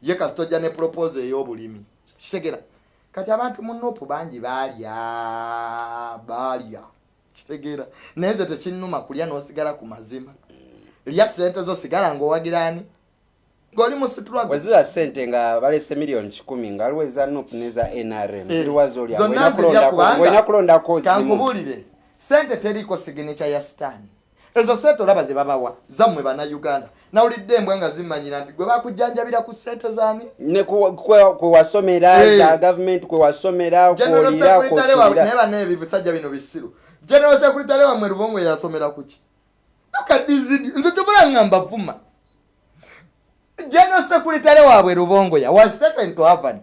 ye kasitojja ne propose ey'obulimi. Kitegera. Kati abantu mu nopu bangi baalya baalya. Kitegera. Naye nze tekinnuma kulya n'osigala ku mazima. Lya sente zo sigala ng'owagirani ng'oli mu situragwe weziba sente nga balese miliyoni kikumi nga aliwo eza nup neza nrm Eh, ziriwa zolya zonna nzirya kubanga- olina kulondako zimu. kankubuulire sente teriiko siginica ya sitaani ezo sente olaba ze babawa zammwe bannayuganda. Nawulidde embwa nga zimanyira nti gwe bakujjanjabira ku sente zaani? Ne ku- kwe kwe wasomera Eh. gavumenti kwe wasomera general kwolira secretary wa naye banaye bisajja bino bisiru. General secretary wamwe lubongo yasomera kuki akadizidi nze tubula nga mbavuma general secretary waabwe lubongoya was taken to harvard.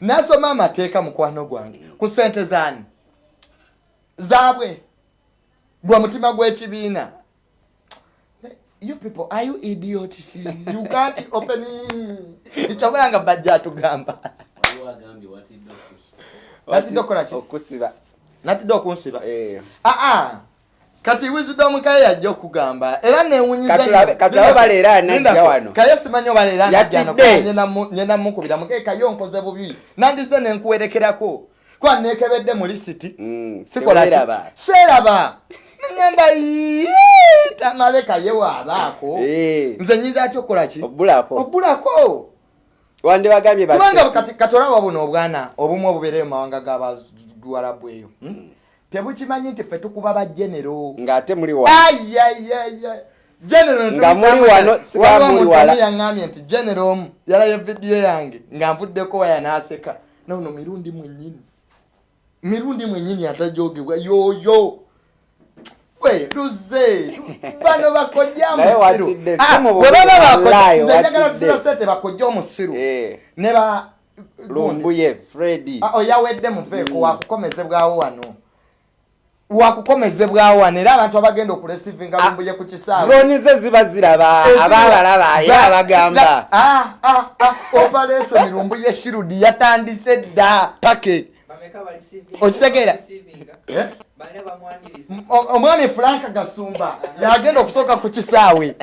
Nasoma amateeka mukwano gwange ku sente zaani? Zaabwe gwa mutima gw'ekibiina. You people are you idiots? You can't open kyobula nga bajja atugamba. Natidde okukola ki? okusiba. Natidde okunsiba. Eh. aa kati wisdom kaye yajja okugamba era newunyiza Katulabe- nnyo. katulabe Linda- baleera anajja Linda, wano. kaye simanyi obaleera Yatidde. nyenda mukubira muge kaye nkoze bubi nandize nenkuwerekerako kuba nekebedde mu lisiti Mm, sikola ki? teweeraba. seeraba neŋŋamba "Yee, tamale kaye waabaako Eh. nze nyiza ati okukola ki obulako obbulako wandibagambye kubanga kati kati olaba buno obwana obumu obubeere mu mawanga g'abaduwalabu eyo hmm? Tebukimanyi nti ffe tukuba bajenero ng'ate muli genero Nga muli wano, yaŋŋambye nti genero omu yalayo vidiyo yange nga nvuddeko waya n'aseka. Nono mirundi mwennyini. Mirundi mwennyini atajogebwa. Yoyo we luze. Bano bakojja Naye musiru. watidde, Ah, sente bakojja omusiru. Eh, ne ba lumbuye fredi Ah, oyawedde muveeko wakukomezebwawo wano wakukomezebwawo wano era abantu abagenda okulesivinga Ah, lumbuye ku kisaawe. droni ze ziba ziraba abaabalaba era abagamba Ah, operation lumbuye shirudi yatandise dda pake Okitegeera? Eh? O- omwami frank gasumba yagenda okusooka ku kisaawe.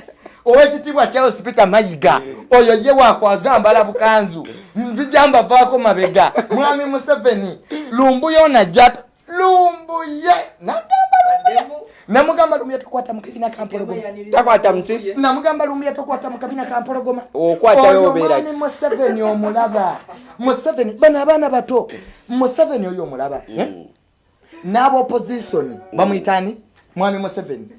Owekitiibwa charles peter mayiga oyo ye wakwazambala bukanzu. Nzija mbavaako mabega. Mwami museveni lumbuye onajja lumbuye nagamba namugamba lumbuye tokwata mu kabina kampologoma takwata muki namugamba lumbuye tokwata mu kabina kampologoma Okwatayo Oyo obeera mwami museveni omulaba. Museveni bano abaana bato. Museveni oyo omulaba eh? n'abaopposition bamwitani mwami museveni.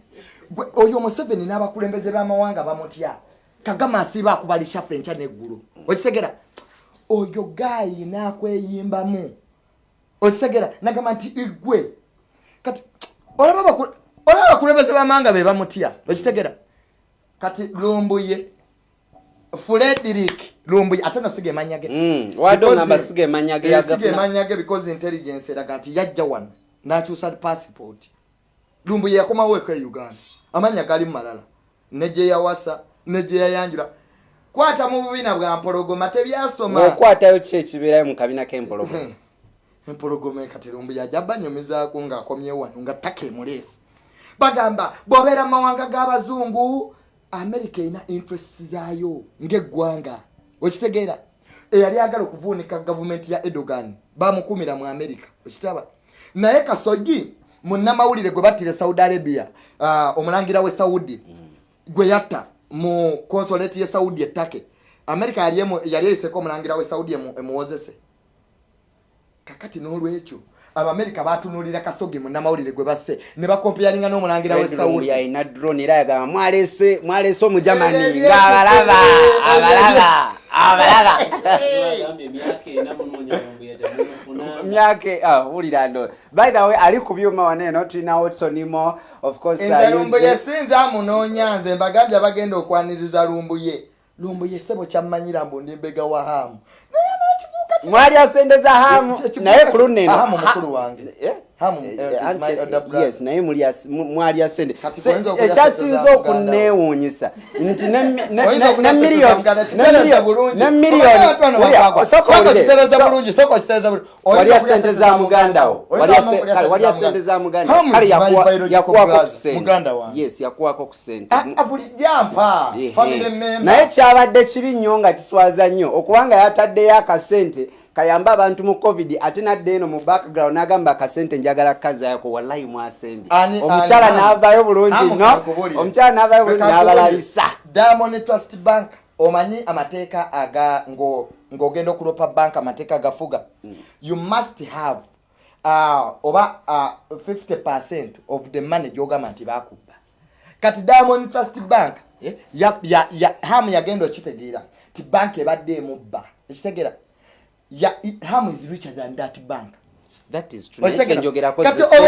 Oyo museveni n'abakulembeze b'amawanga bamutya. Kagama asiiba akubalisha ffe enkya neggulu. Okitegera? Oyo gaayi n'akweyimbamu okitegera nagamba nti igwe. Kati olaba abakule- olaba abakulembeze b'amawanga be bamutya okitegera kati lumbuye frederick lumbuye ate nosiga emanya ge. Mm, wadde Because- ogamba siga emanya ge Eh, siga yagafuna emanya ge because intelligence eraga nti yajja wano n'akyusa passport. Lumbuye yakomawo eka e uganda. Amanya gali mu malala. Ne gye yawasa ne gye yayanjula. Kwata mu bubina bwa mpologoma tebyasoma okwatayo ki ekibeerayo mu kabina k'empologoma empologoma kati lumbuye ajja banyumizaako ng'akomyewo wano nga ttaka emuleesi bagamba bw'obeera mu mawanga g'abazungu amerika erina interest zaayo ng'eggwanga. Okitegeera eyali agala okuvuunika gavumenti ya edogan bamukumira mu amerika okitaba naye kasogi munnamawulire gwe battire saudi arabia uh, omulangira we saudi gwe yatta mu consolate ye saudi ettake. Amerika yali eyiseko omulangira we saudi emu- emuwozese kakati n'olwekyo. Abamerika batunulira kasogi munnamawulire gwe basse. Ne bakompeyalinga n'omulangira we saudi. yalina drone era yagamba mwalese mwalese omujamani. Eh, eh, ng'abalaba eh, abalaba abalaba. Temufuna myake ah, wulira ndo. By the way ali ku byuma waneeno tulina watsonimo of course nze lumbuye UJ. sinza amunoonya nze. Mbagambye abagenda okwaniriza lumbuye. Lumbuye sebo kyammanyira mbu ndi mbega wa hamu naye mwali asendeza hamu. Naye kino- ku luno Hamu eno mukulu wange. Eh? Eh, eh, yes naye ekyasinza sente wo. okuneewuunyisa nti ne mi- ne- Oyinza ne- okulya ne sente za miliyoni muganda, ne kitereza miliyoni- bulungi. ne Omanyi miliyoni abantu bano wulira, bakwagwa. osooka Sooka owulire, okitereza so- bulungi sooka okitereza bulungi Oyinza walya sente za muganda wo Oyinza Walya wamu se- okulya kale, sente walya za sente za muganda. muganda Hamu kale is my yakuwa- biological yakuwako ku sente muganda wange. yes yakuwako ku sente Ah, ah, buli jampa Ehe. family member naye kyabadde kibi nnyo nga kiswaza nnyo okubanga yataddeyo akasente kayambe abantu mu covid ate nadde eno mu background n'agamba akasente njagala kazayako wallahi mwasembye. Omukyala n'avaayo bulungi no omukyala n'avaayo bulungi n'abalalisa diamond trust bank omanyi amateeka aga ngo- ng'ogenda okulopa bank amateeka agafuga? You must have uh, oba uh, 50 percent of the money gyogamba nti bakubba kati diamond trust bank eh, ya, ya, ya, hamu yagenda okitegeera ti bank ebadde emubba. Ekitegeera ya, hamu is richer than that bank. Kati ssente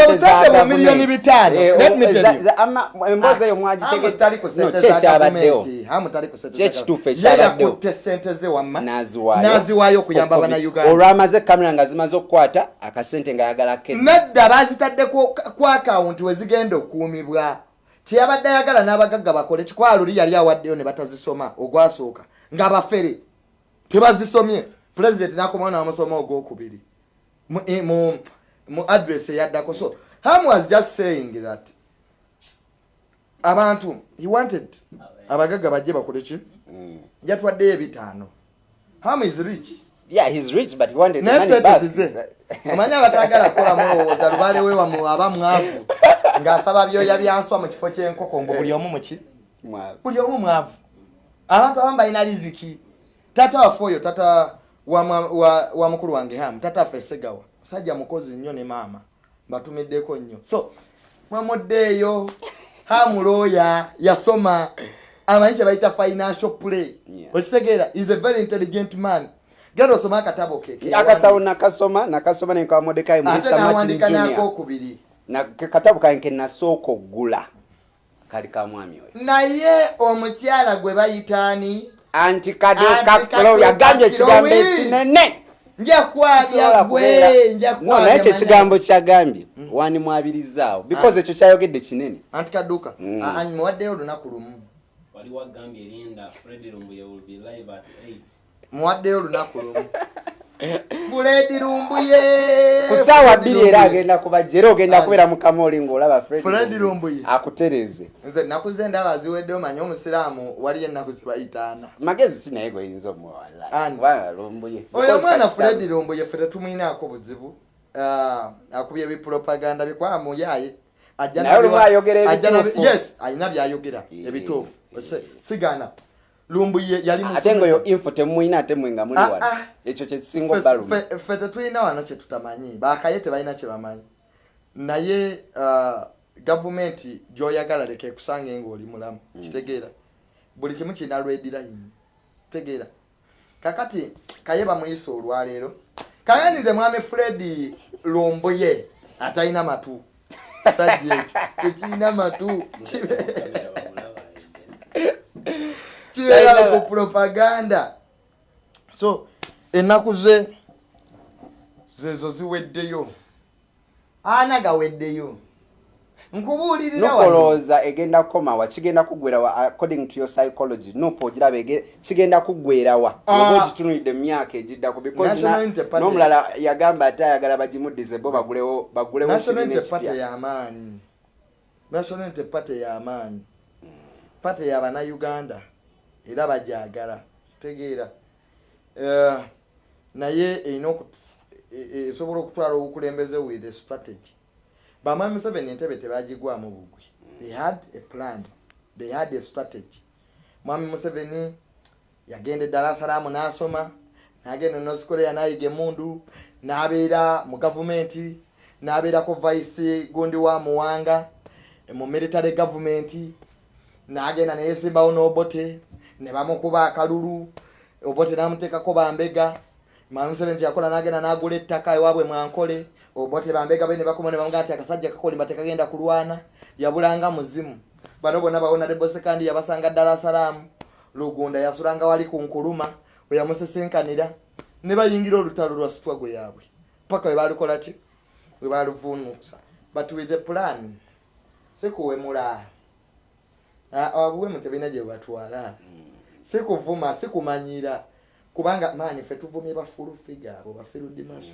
obusente bwa miliyoni bitaano, Eh, let o- me tell za- you. za- ama- emboozi eyo Hamu mwagitegeeza tali ku No, ssente ki za ekyabaddewo gavumenti. Hamu tali ku ssente Ki za ekituufu gavumenti. Ye ekyabaddewo? yakutte ssente ze wamma n'aziwaayo okuyamba Covid. bannayuganda olwamaze kamera nga zimaze okukwata akasente nga yagala kedi nedda bazitadde ku akawunti we zigenda okuumibwa. Kyeyabadde ayagala n'abagagga bakole kikwaluli yali awaddeyo ne batazisoma ogwasooka. Ng'abafere tebazisomye pulezidenti n'akomawo n'amusoma ogwokubiri. Mu- eh, mu mu address eyaddako. So ham was just saying that abantu he wanted abagagga bajje bakole ki? Yatwaddeyo ebitaano. Ham is rich. Yeah he's rich but he wanted the money back. Omanyi abatagala kukola mulowooza lubale we aba mwavu ng'asaba byoya byanswa mu kifo ky'enkoko mbu buli omu muki buli omu mwavu. Abantu abamu balina riziki. Tata waffe oyo tata wa, mwa- wa, wa mukulu wange hamu tata waffe segawa musajja mukozi nnyo ne maama mbatumiddeko nnyo. So mwemuddeeyo hamu looya yasoma amanyi kye bayita financial play. Yeah. okitegeera is a very intelligent man. Genda osome akatabo ke ke akasawo nakasoma nakasoma nenkawa modekayi ate muisa martin nawandika junior. nakokubiri. Na katabu kange ke nasooka oggula kali ka mwami oyo. Naye omukyala gwe bayitaani anti kaklo Kado yagambye Kakilo, ekigambo wii. ekinene njakwabya Sisobola gwe kubeera- njakwabya No, naye ekyo manya. ekigambo kyagambye wandimwabirizaawo because ekyo kyayogedde kinene. Anti kaduka Mm. Ah, ah, muwaddeyo olunaku lumu. Wali wagambye linda fred lumbuye will be live at 8 muwaddeyo olunaku lumu fuledi lumbuye ku ssaawa bbiri era agenda kubajja era ogenda kubeera mukamoli ng'olaba Fred Lumbuye akutereze. Nze naku ze ndaba ziweddeyo manye omusiraamu waliyo ennaku zibayitaana. Magezi si naye goyinza omuwala. Lumbuye oyo omwana fuledi lumbuye ffe tetumwinaako buzibu Ah, akubye ebipropaganda bikwamuyaye Ajja Naye nabiwa- olumu ayogera ajja nabi- ebituufu. yes alina byayogera ebituufu. sigana lumbuye yali ate nga oyo musomesa. info temumwina ate mwe nga muli Ah, wano. ah. ekyo kyekisinga obbaluma ffe- tetulina wano kyetutamanyi bakaye tebalina kyebamanyi naye ah, gavumenti gyoyagala leka ekusange ngaoli mulamu. Kitegeera. Buli kimu kirina lwedirayini kitegeera. Kakati kaye bamuyisa olwaleero. Kayandize mwami fredi lumbuye atalina matu. Sajja ekyo tekirina matu. Kibeera Talina- ku propaganda so ennaku ze zezo ziweddeyo. Ana gaweddeyo. Nukolooza egenda kukomawa kigenda kuggwerawa according to your psychology nupo ogiraba kigenda kuggwerawa Ah. oba ogitunulidde mu myaka egiddako because National na- Unity Party- n'omulala yagamba ate ayagala bagimuddize bo bagulewo bagulewo national unity party ekipya y'amaanyi national unity era bajagala tegeera. Eh, naye erina e- e- esobola okutwala obukulembeze with a strategy. Bamwami museveni entebe tebagigwamu bugwi. They had a plan. They had a strategy. Mwami museveni yagenda eddala salaamu n'asoma n'agenda north korea n'ayiga emundu n'abeera mu gavumenti n'abeerako vice gundi wa muwanga mu military gavumenti n'agenda neyesimbawo n'obote ne bamukuba akalulu obote n'amuteekako bambega. Museveni kyeyakola n'agenda n'agula ettaka ewaabwe mwankole. Obote bambega be ne bakoma ne bamugaa nti akasajja kakolimba tekagenda kulwana. Yabulanga muzimu. Bano bonna bawona debosekandi yabasanga ddala salaamu lugunda yasulanga wali ku nkuluma we yamusesenkanira. Ne bayingira olutalo lwa sitwago yaabwe. Paka we balukola ki? We baluvunuusa but with a plan. Sikuwemula obuwemu tebirina gye batwala sikuvuma sikumanyira. Kubanga maanyi ffe tuvumye bafulu figa abo bafirudimaso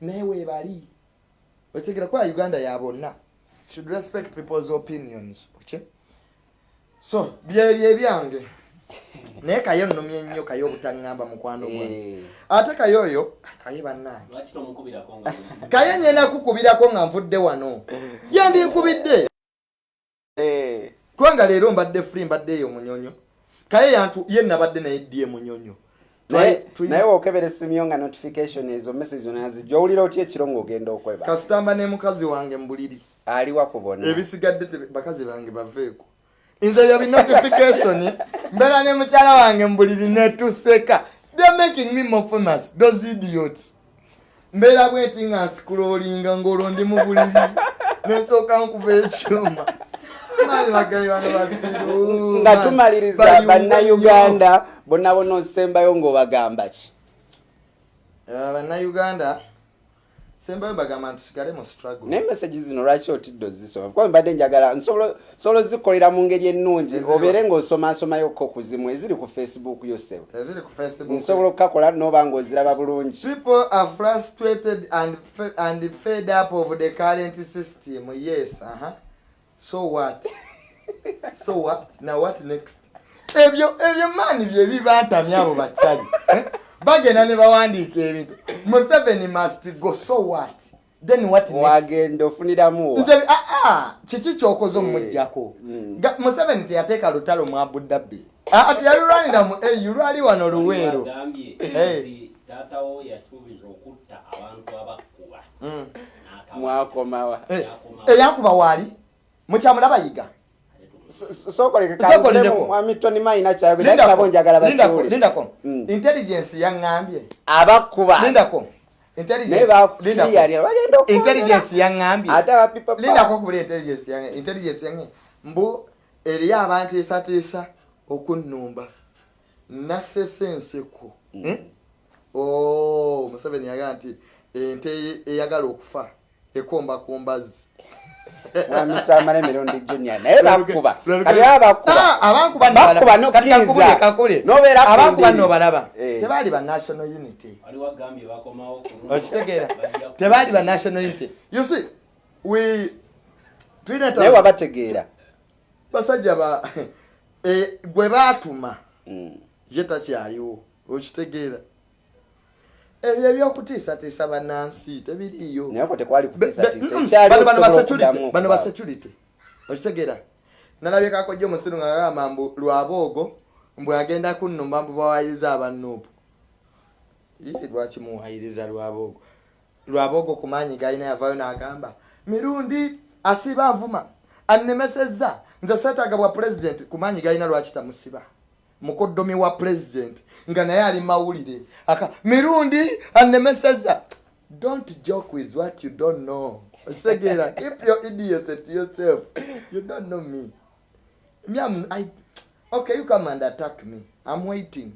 naye webali okitegera kuba uganda ya bonna should respect people's opinions okay? so byebyo ebyange naye kaye nnumye nnyo kaye obutaŋŋamba mukwano gwange Eh, ate kaye oyo kaye bannange. Kaye nyena kukubirako nga nvudde wano. Yendi nkubidde eh. kubanga leero mbadde free mbadde eyo munyonyo kaye yantu ye nabadde naye ddye munyonyo naye wokebera essimu nga notification ezo message onazijja owulira otya ekiro ng'ogenda okweba? Kasitamba ne mukazi wange mbuliri. Aliwa kubona ebisigadde tebe- bakazi bange baveeko. Nze ebyo binotification mbeera ne mukyala wange mbuliri netuseka they're making me more famous those idiots. Mbeera bweti nga nsikulolinga ng'olwo ndi mu buliri nensooka nkuba ekyuma nga tumaliriza bannayuganda bonna bonna osembayo ng'obagamba ki? Eh, bannayuganda sembayo bagamba ntusigale mu struggle. Naye message zino lwaki otidde ozisoma? Kuba mbadde njagala nsobola ozikolera mu ngeri ennungi obeere ng'osomasomayokko ku zimu eziri ku facebook facebook. Nsobola okukakola noba ng'oziraba bulungi. People are frustrated and and fed up of the current system. Yes, uh-huh. So what? so what? Now what next? ebyo ebyo maani bye bibantamya abo bakyali Eh? bagenda ne bawandiika ebintu museveni must go so what then what next? wagenda ofuniramu nze ah, ah, kiki kyokoze omumujjako Mm. Ga- museveni teyateeka lutalo mu abudabi ati yalulwanira mu au lwali wano luweero Eh. taatawo yasuubiza okutta abantu abakkuba Mm. mwakomawa Eh, eyankuba waali mukyamula bayiga? Sokoleka Sokoleko. mwami tony maina kyayogera Lindako, nabo njagala Lindako, bakiwule Lindako. Mm. intelligence yaŋŋambye. Abakuba. Lindako Intelligence- Lindako. bakiriyalira bagenda okuwulira. intelligence yange intelligence yange mbu eriyo abanteesateesa okunnumba. Nasese enseko Eh? Oh, museveni yagaa nti ente eyagala okufa ekomba ku mbazzi. Mwami tamala emirundi junior naye bakuba. kati Ah, abakuba abankuba Bakuba nobalaba. Eh. tebaali ba national unity. Okitegeera. Tebaali ba national unity. You see we naye wabategeera. Basajja ba eh, gwe baatuma Mm. ye takyaliwo okitegeera ebyo ebyokutiisatiisa bannansi tebiriiyo. Bano basecurity okitegeera nalabye kakojja omusiru nga gamba mbu lwaboogo mbwe agenda kunnumba mbu bawayiriza abannuupu lwaki muwayiriza lwaboogo lwaboogo ku maanyi galina yavayo n'agamba mirundi asiba nvuma annemesezza nze seetaaga bwa pulezidenti ku maanyi galina lwaki tamusiba mukoddomi wa pulezidenti nga naye ali mawulire. Aka mirundi annemesezza don't joke with what you don't know. Okitegera if you're idiots to yourself you don't know me. Me I'm, I, okay you come and attack me. I'm waiting.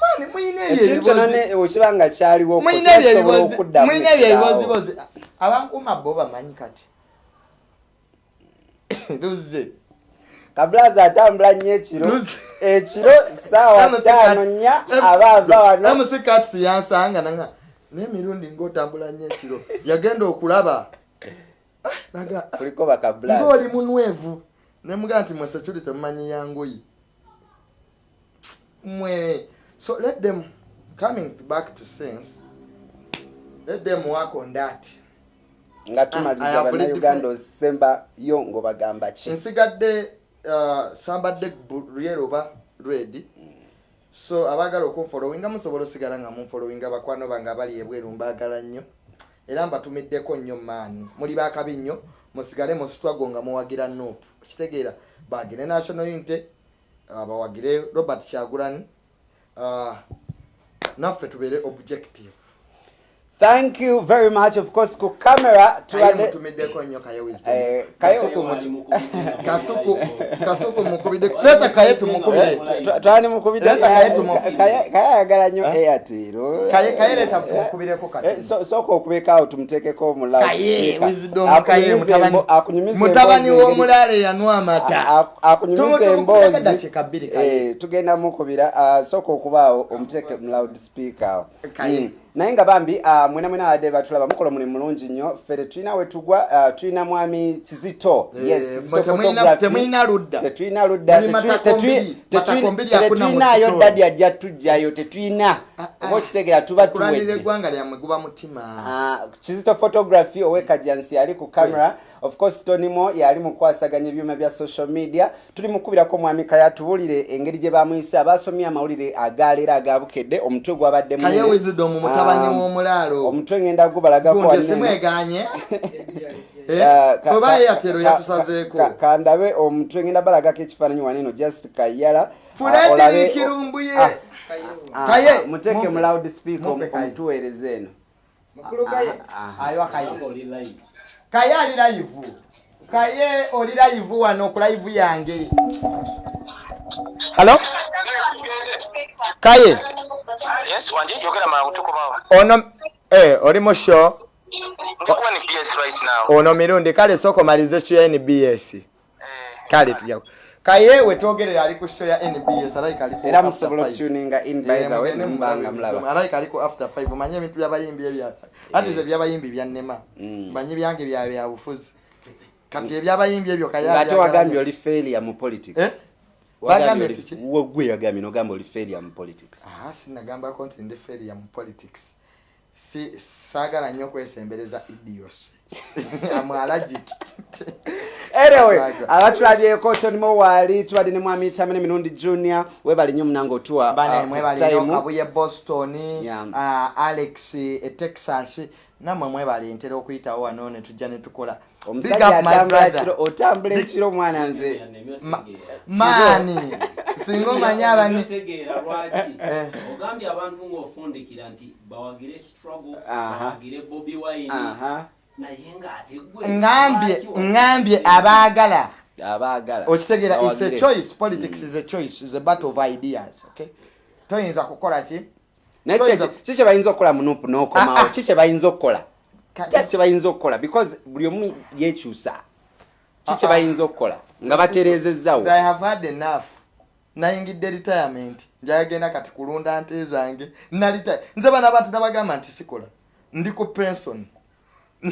Mani muyina ebyo ekintu kyonna ebibozi ne- okiba nga kyaliwo muyina ebyo kyosobola ebibozi okuddamu muyina ebyo ekiraawo. ebibozibozi abankuuma bo bamanyi kati. Luze kabulaza atambula nnyo ekiro. Ekiro saawa ttaano nnya aba ava wano. Amusikatsi yansanga nanga n'emirundi ngaotambula nnyo ekiro. Yagenda okulaba. Ah, naga ah, ng'oli munwevu. Nemugaa nti mwe security temumanyi yangoyi mwe so let them coming back to sense let them work on that. Nga already bannayuganda defined- osembayo ng'obagamba ki? Nsigadde sambadde lyero oba red. So abaagala okunfolowinga musobola osigala nga munfolowinga bakwano bange abali ebweru mbaagala nnyo. Era mbatumiddeko nnyo maani muli bakabi nnyo musigale mu struggle nga muwagira nop okitegeera bagire national unity uh, bawagire robert kyagulani uh, naffe tubeere objective thank you very much of course ku camera mutumiddeko nnyo Eh, Kasuku Wali mutu- mukubidde nga kasuku mulayivu. kasuku mukubidde leta kaye tumukubire twani mukubidde Leta kaye tumu- kaye ayagala nnyo Eh? airtel Kaye- kaye leta tumukubireko kati. Eh, so- sooka okubekaawo tumuteekeko mu kaye loudspeaker. wisdom kaye Akunyumize mutabani embo- akunyumize mutabani emboozi w'omulaale yanwa amata akunyumiza emboozi. Eh, tugenda mukubira sooka okubaawo omuteeke mu Kaye. Mm. Naye nga bambi ah, mwena mwena abadde batulaba mukola omulimu mulungi nnyo. Ffe tetulina wetugwa ah, tulina mwami kizito. Eh, temulina- tetulina ludda Muli tetulinayo dadi ajja tujjayo tetulina. Oba okitegera tuba tuwedde. Eggwanga lyammwe guba mutima. Ah, kizito photography owekajansi yali ku camera. Of course tonimo yali mukwasaganya ebyuma bya social media. Tuli mukubirako mwami kaya tubulire engeri gye bamuyise abasomye amawulire agaleero agabukedde omutwe gwabadde wisdom mutabani Ah, w'omulaalo. omutwe ngenda gubalagako simweganye Eh, Ah, oba ka- eyatero yatusazeeko. ka- kandabe omutwe ngenda balagako ekifaananyi waneno just kayala. Ah, fuledi kirumbuye Ah, ah, Kaye. muteeke mu loud speaker omutuweereze eno. Kaye. Aha. ayiwa kaye. Ali live. Kaye oli live wano ku live yange. Halo kaye? Yes, wandi yogera mangu tukubawo. ono eh, oli mu show Ndikuwa ni BS right now. ono mirundi kale soko malize show ya nbs Eh, kale tujja kaye wetwogerera ali ku show ya nbs era musobola okutuninga in Eh, by the way mulabe mulaba. alayika ali ku after five. Manye ebintu byabayimbi ebya ati ze byabayimbi byannema Mm. manye byange bya byabufuzi kati ebyabayimbi ebyo abyagala wagambye oli failure mu politics. Eh? Bagambye wo gwe yagambye nogamba oli failure mu politics. Aha sinagambako nti ndi failure mu politics si saagala nnyo kwesembereza idios. Amwalagic anyway Baga. abatulabyeko tonimo waali tubadde ne mwami tamene emirundi junior webali nnyo munange otuwa banemwe uh, boston uh, alex e texas nammwe mwebali ntera okuyitawo wano netujja netukola Big omusajja up my atambula brother. kiro otambula ekiro mwana nze. Maani? Singa omanye abani Eh. ogambye abantu ng'ofundikira nti bawagire struggle bawagire bobi wine. Aha. Naye ng'ate gwe wa- ngambye abaagala. Abaagala. Okitegeera is a choice. Politics is a choice is a battle of ideas okay? Toyinza kukola ki? Naye ki- ki kye bayinza okukola munupu Ah, n'okomawo? Ah. ki kye bayinza okukola? Just kye bayinza okukola? Because buli omu yekyusa. Ki kye Ah, ah. bayinza okukola? Nga batereezezzawo nayingidde retirement. Njayagenda kati kulunda nte zange. Nalita nze bana abantu nabagamba nti sikola ndi ku pension.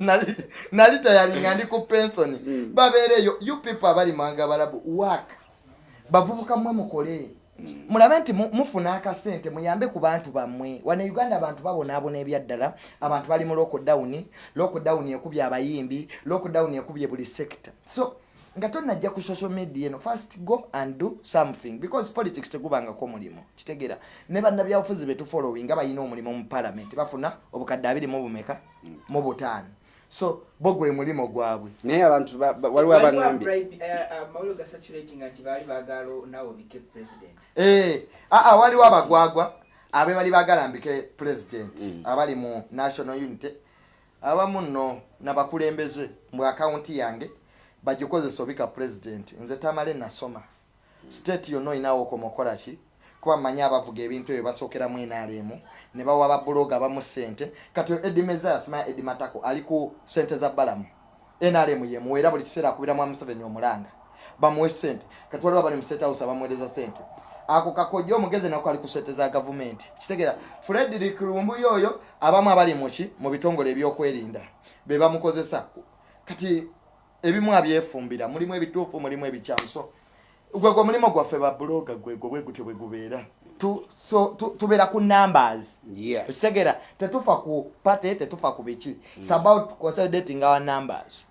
Nali- nalitayalinga ndi ku pension. Babeereyo you people abali mwanga balabu work. Bavubuka mmwe mukole. Mulabe nti mu- mufuna akasente muyambe ku bantu bammwe. Wano uganda abantu babonaabona ebyaddala. Abantu bali mu lockdown. Lockdown ekubye abayimbi lockdown ekubye buli sector. So nga tonajja ku social media eno first go and do something because politics tegubangako mulimu kitegeera ne bannabyabufuzi betufollowing nga balina omulimu mu parliament bafuna obukadde abiri mu bumeka mu butaano. So bo gwe mulimu gwabwe. Naye abantu ba- ba- waliwo abangambye. amawulire ga saturating nti baali baagala naawe obike president. Eh, aa waliwo abagwagwa abe bali bagalambike president abali mu national unity. Abamu nno nabakulembeze mu akawunti yange bagikozesa obika president. Nze tamale nasoma. State yonna olinawo okomaokola ki kuba mmanyi abavuga ebintu ebyo basookeramu enaalemu ne bawa babuloga abamu sente kati edimezas maya edimatako ali ku sente za balamu. Nrm yemuwa era buli kiseera akubiramu amuseveni omulanga. Bamuwe sente. Kati waliwo abali mu state house abamuweereza sente. Ako kakojja omugezi nako ali ku sente za gavumenti kitegeera fred rikrumbuyo oyo abamu abali muki mu bitongole ebyokwerinda. Be bamukozesa. Kati ebimu abyefumbira mulimu ebituufu mulimu ebikyamu so gwegwe omulimu gwaffe babuloga gwegwe bwegutyo bwe gubeera. Tu- so tu- tubeera ku numbers. Yes. Ekitegeera tetufa ku pate tetufa ku biki. It's about consolidating our numbers.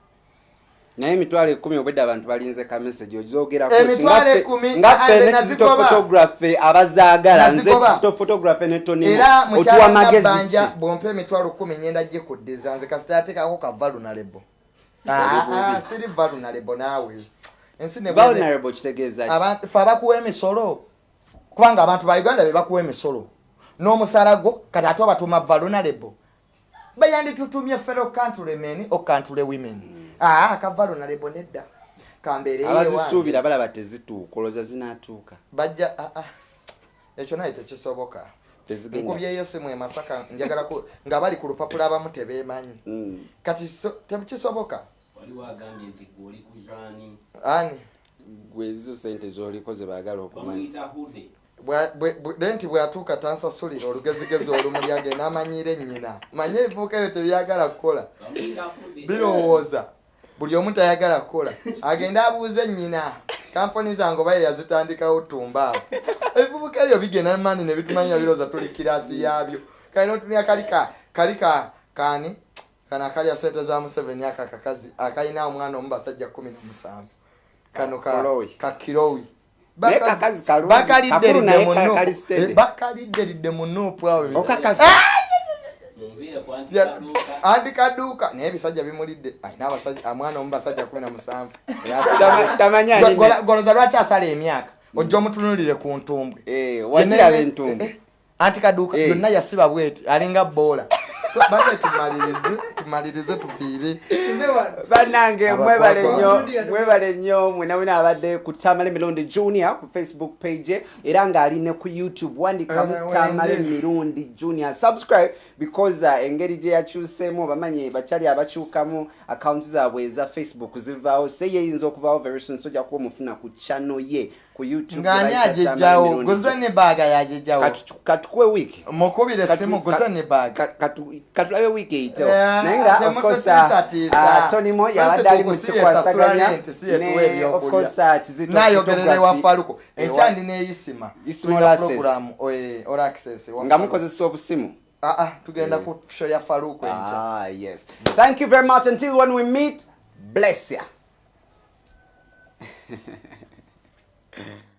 Naye emitwalo ekumi obwedde abantu balinze ka message ozogerako Emitwalo ekumi, ngaffe ande ne nazigoba. kizito photography abazaagala nze Nazigoba. kizito photography ne tonimo era otuwa magezi ki? bwompa emitwalo kumi ngenda gikuddiza nze kasita yateekako ka valunalebo siri valunalebo naawe ensi vulnerable kitegeeza fe abakuwa emisolo kubanga abantu ba uganda be bakuwa emisolo. N'omusala gwo kati ate obatuuma valunalebo bayanditutumye fellow countrymen o country women. Aa ka valunalebo nedda. Kambeereyo abazisuubira balaba tezituuka olowooza zinaatuuka bajja ekyo naye tekisoboka nkubyeyo simu e masaka njagala ku- nga bali ku lupapula abamu tebeemanyi Mm. kati so- tekisoboka? Waliwo agambye nti gwe oli ku zaani. Ani? Gwe ezo sente zoliko ze baagala okumanya. Lenti bw'atuuka tansasulira olugezigezi olumuli agenda amanyire nnyina. Manye ebivuuka ebyo tebyagala kukola. Birowooza. Buli omu tayagala kukola. Agende abuuze nnyina kampani zange oba yazitandikawo tumbaavu ebivubuka ebyo bigenda mani ne bitumanyira birowooza tuli kirasi yaabyo kalina otunira kali ka kali ka kaani kano akalya sente za museveni aka kakazi akalina omwana omu basajja kumi na musanvu. Kano ka Kirowi. ka kirowi. Naye kakazi kalungi, bakalidde kakulu lidde naye mu ka- Nuupu. kali steady. Eh, bakalidde lidde mu nuupu awo anti anti kaduuka naye ebisajja bimulidde. Alina abasajja omwana omu basajja kumi na musanvu. Goloza lwaki asala emyaka? Ojja omutunulire ku ntumbwe. Eh, entumbu Eh, anti kaduuka Eh. yonna yasiba bweti alinga boola So, bate tumalirize tumalirize tufiire bannange mwebale nnyo mwebale nnyo mwenawena abadde ku tamale mirundi junior ku facebook page era ng'ali ne ku youtube Eh, wandikamu tamale wenge. mirundi junior. Subscribe because uh, engeri gye yakyuseemu bamanyi bakyali abakyukamu accounts zaabwe eza facebook zivaawo. Se yeyinza okuvaawo very soon so ojja kuba omufuna ku channel ye ku youtube ng'ani bayita Tamale agejjawo Mirundi guze Junior. ne baaga yagejjawo Katu- katukuwe week mukubire guze ka- ne baaga. ka- katu- katulabe wiiki eyitewo Eh, naye nga ate of course mututiisatiisa. uh, tony mo yabadde ali mu kikwasaganya. uh, kizito nayogerera ewa. Photography. faluko Ewa- enkyandi neyisima Isima all access. all access ewa nga mukozesa obusimu. Ah, ah, tugenda ku show ya faluko enkya. Ah, yes. Thank you very much. Until when we meet bless ya Mm-hmm.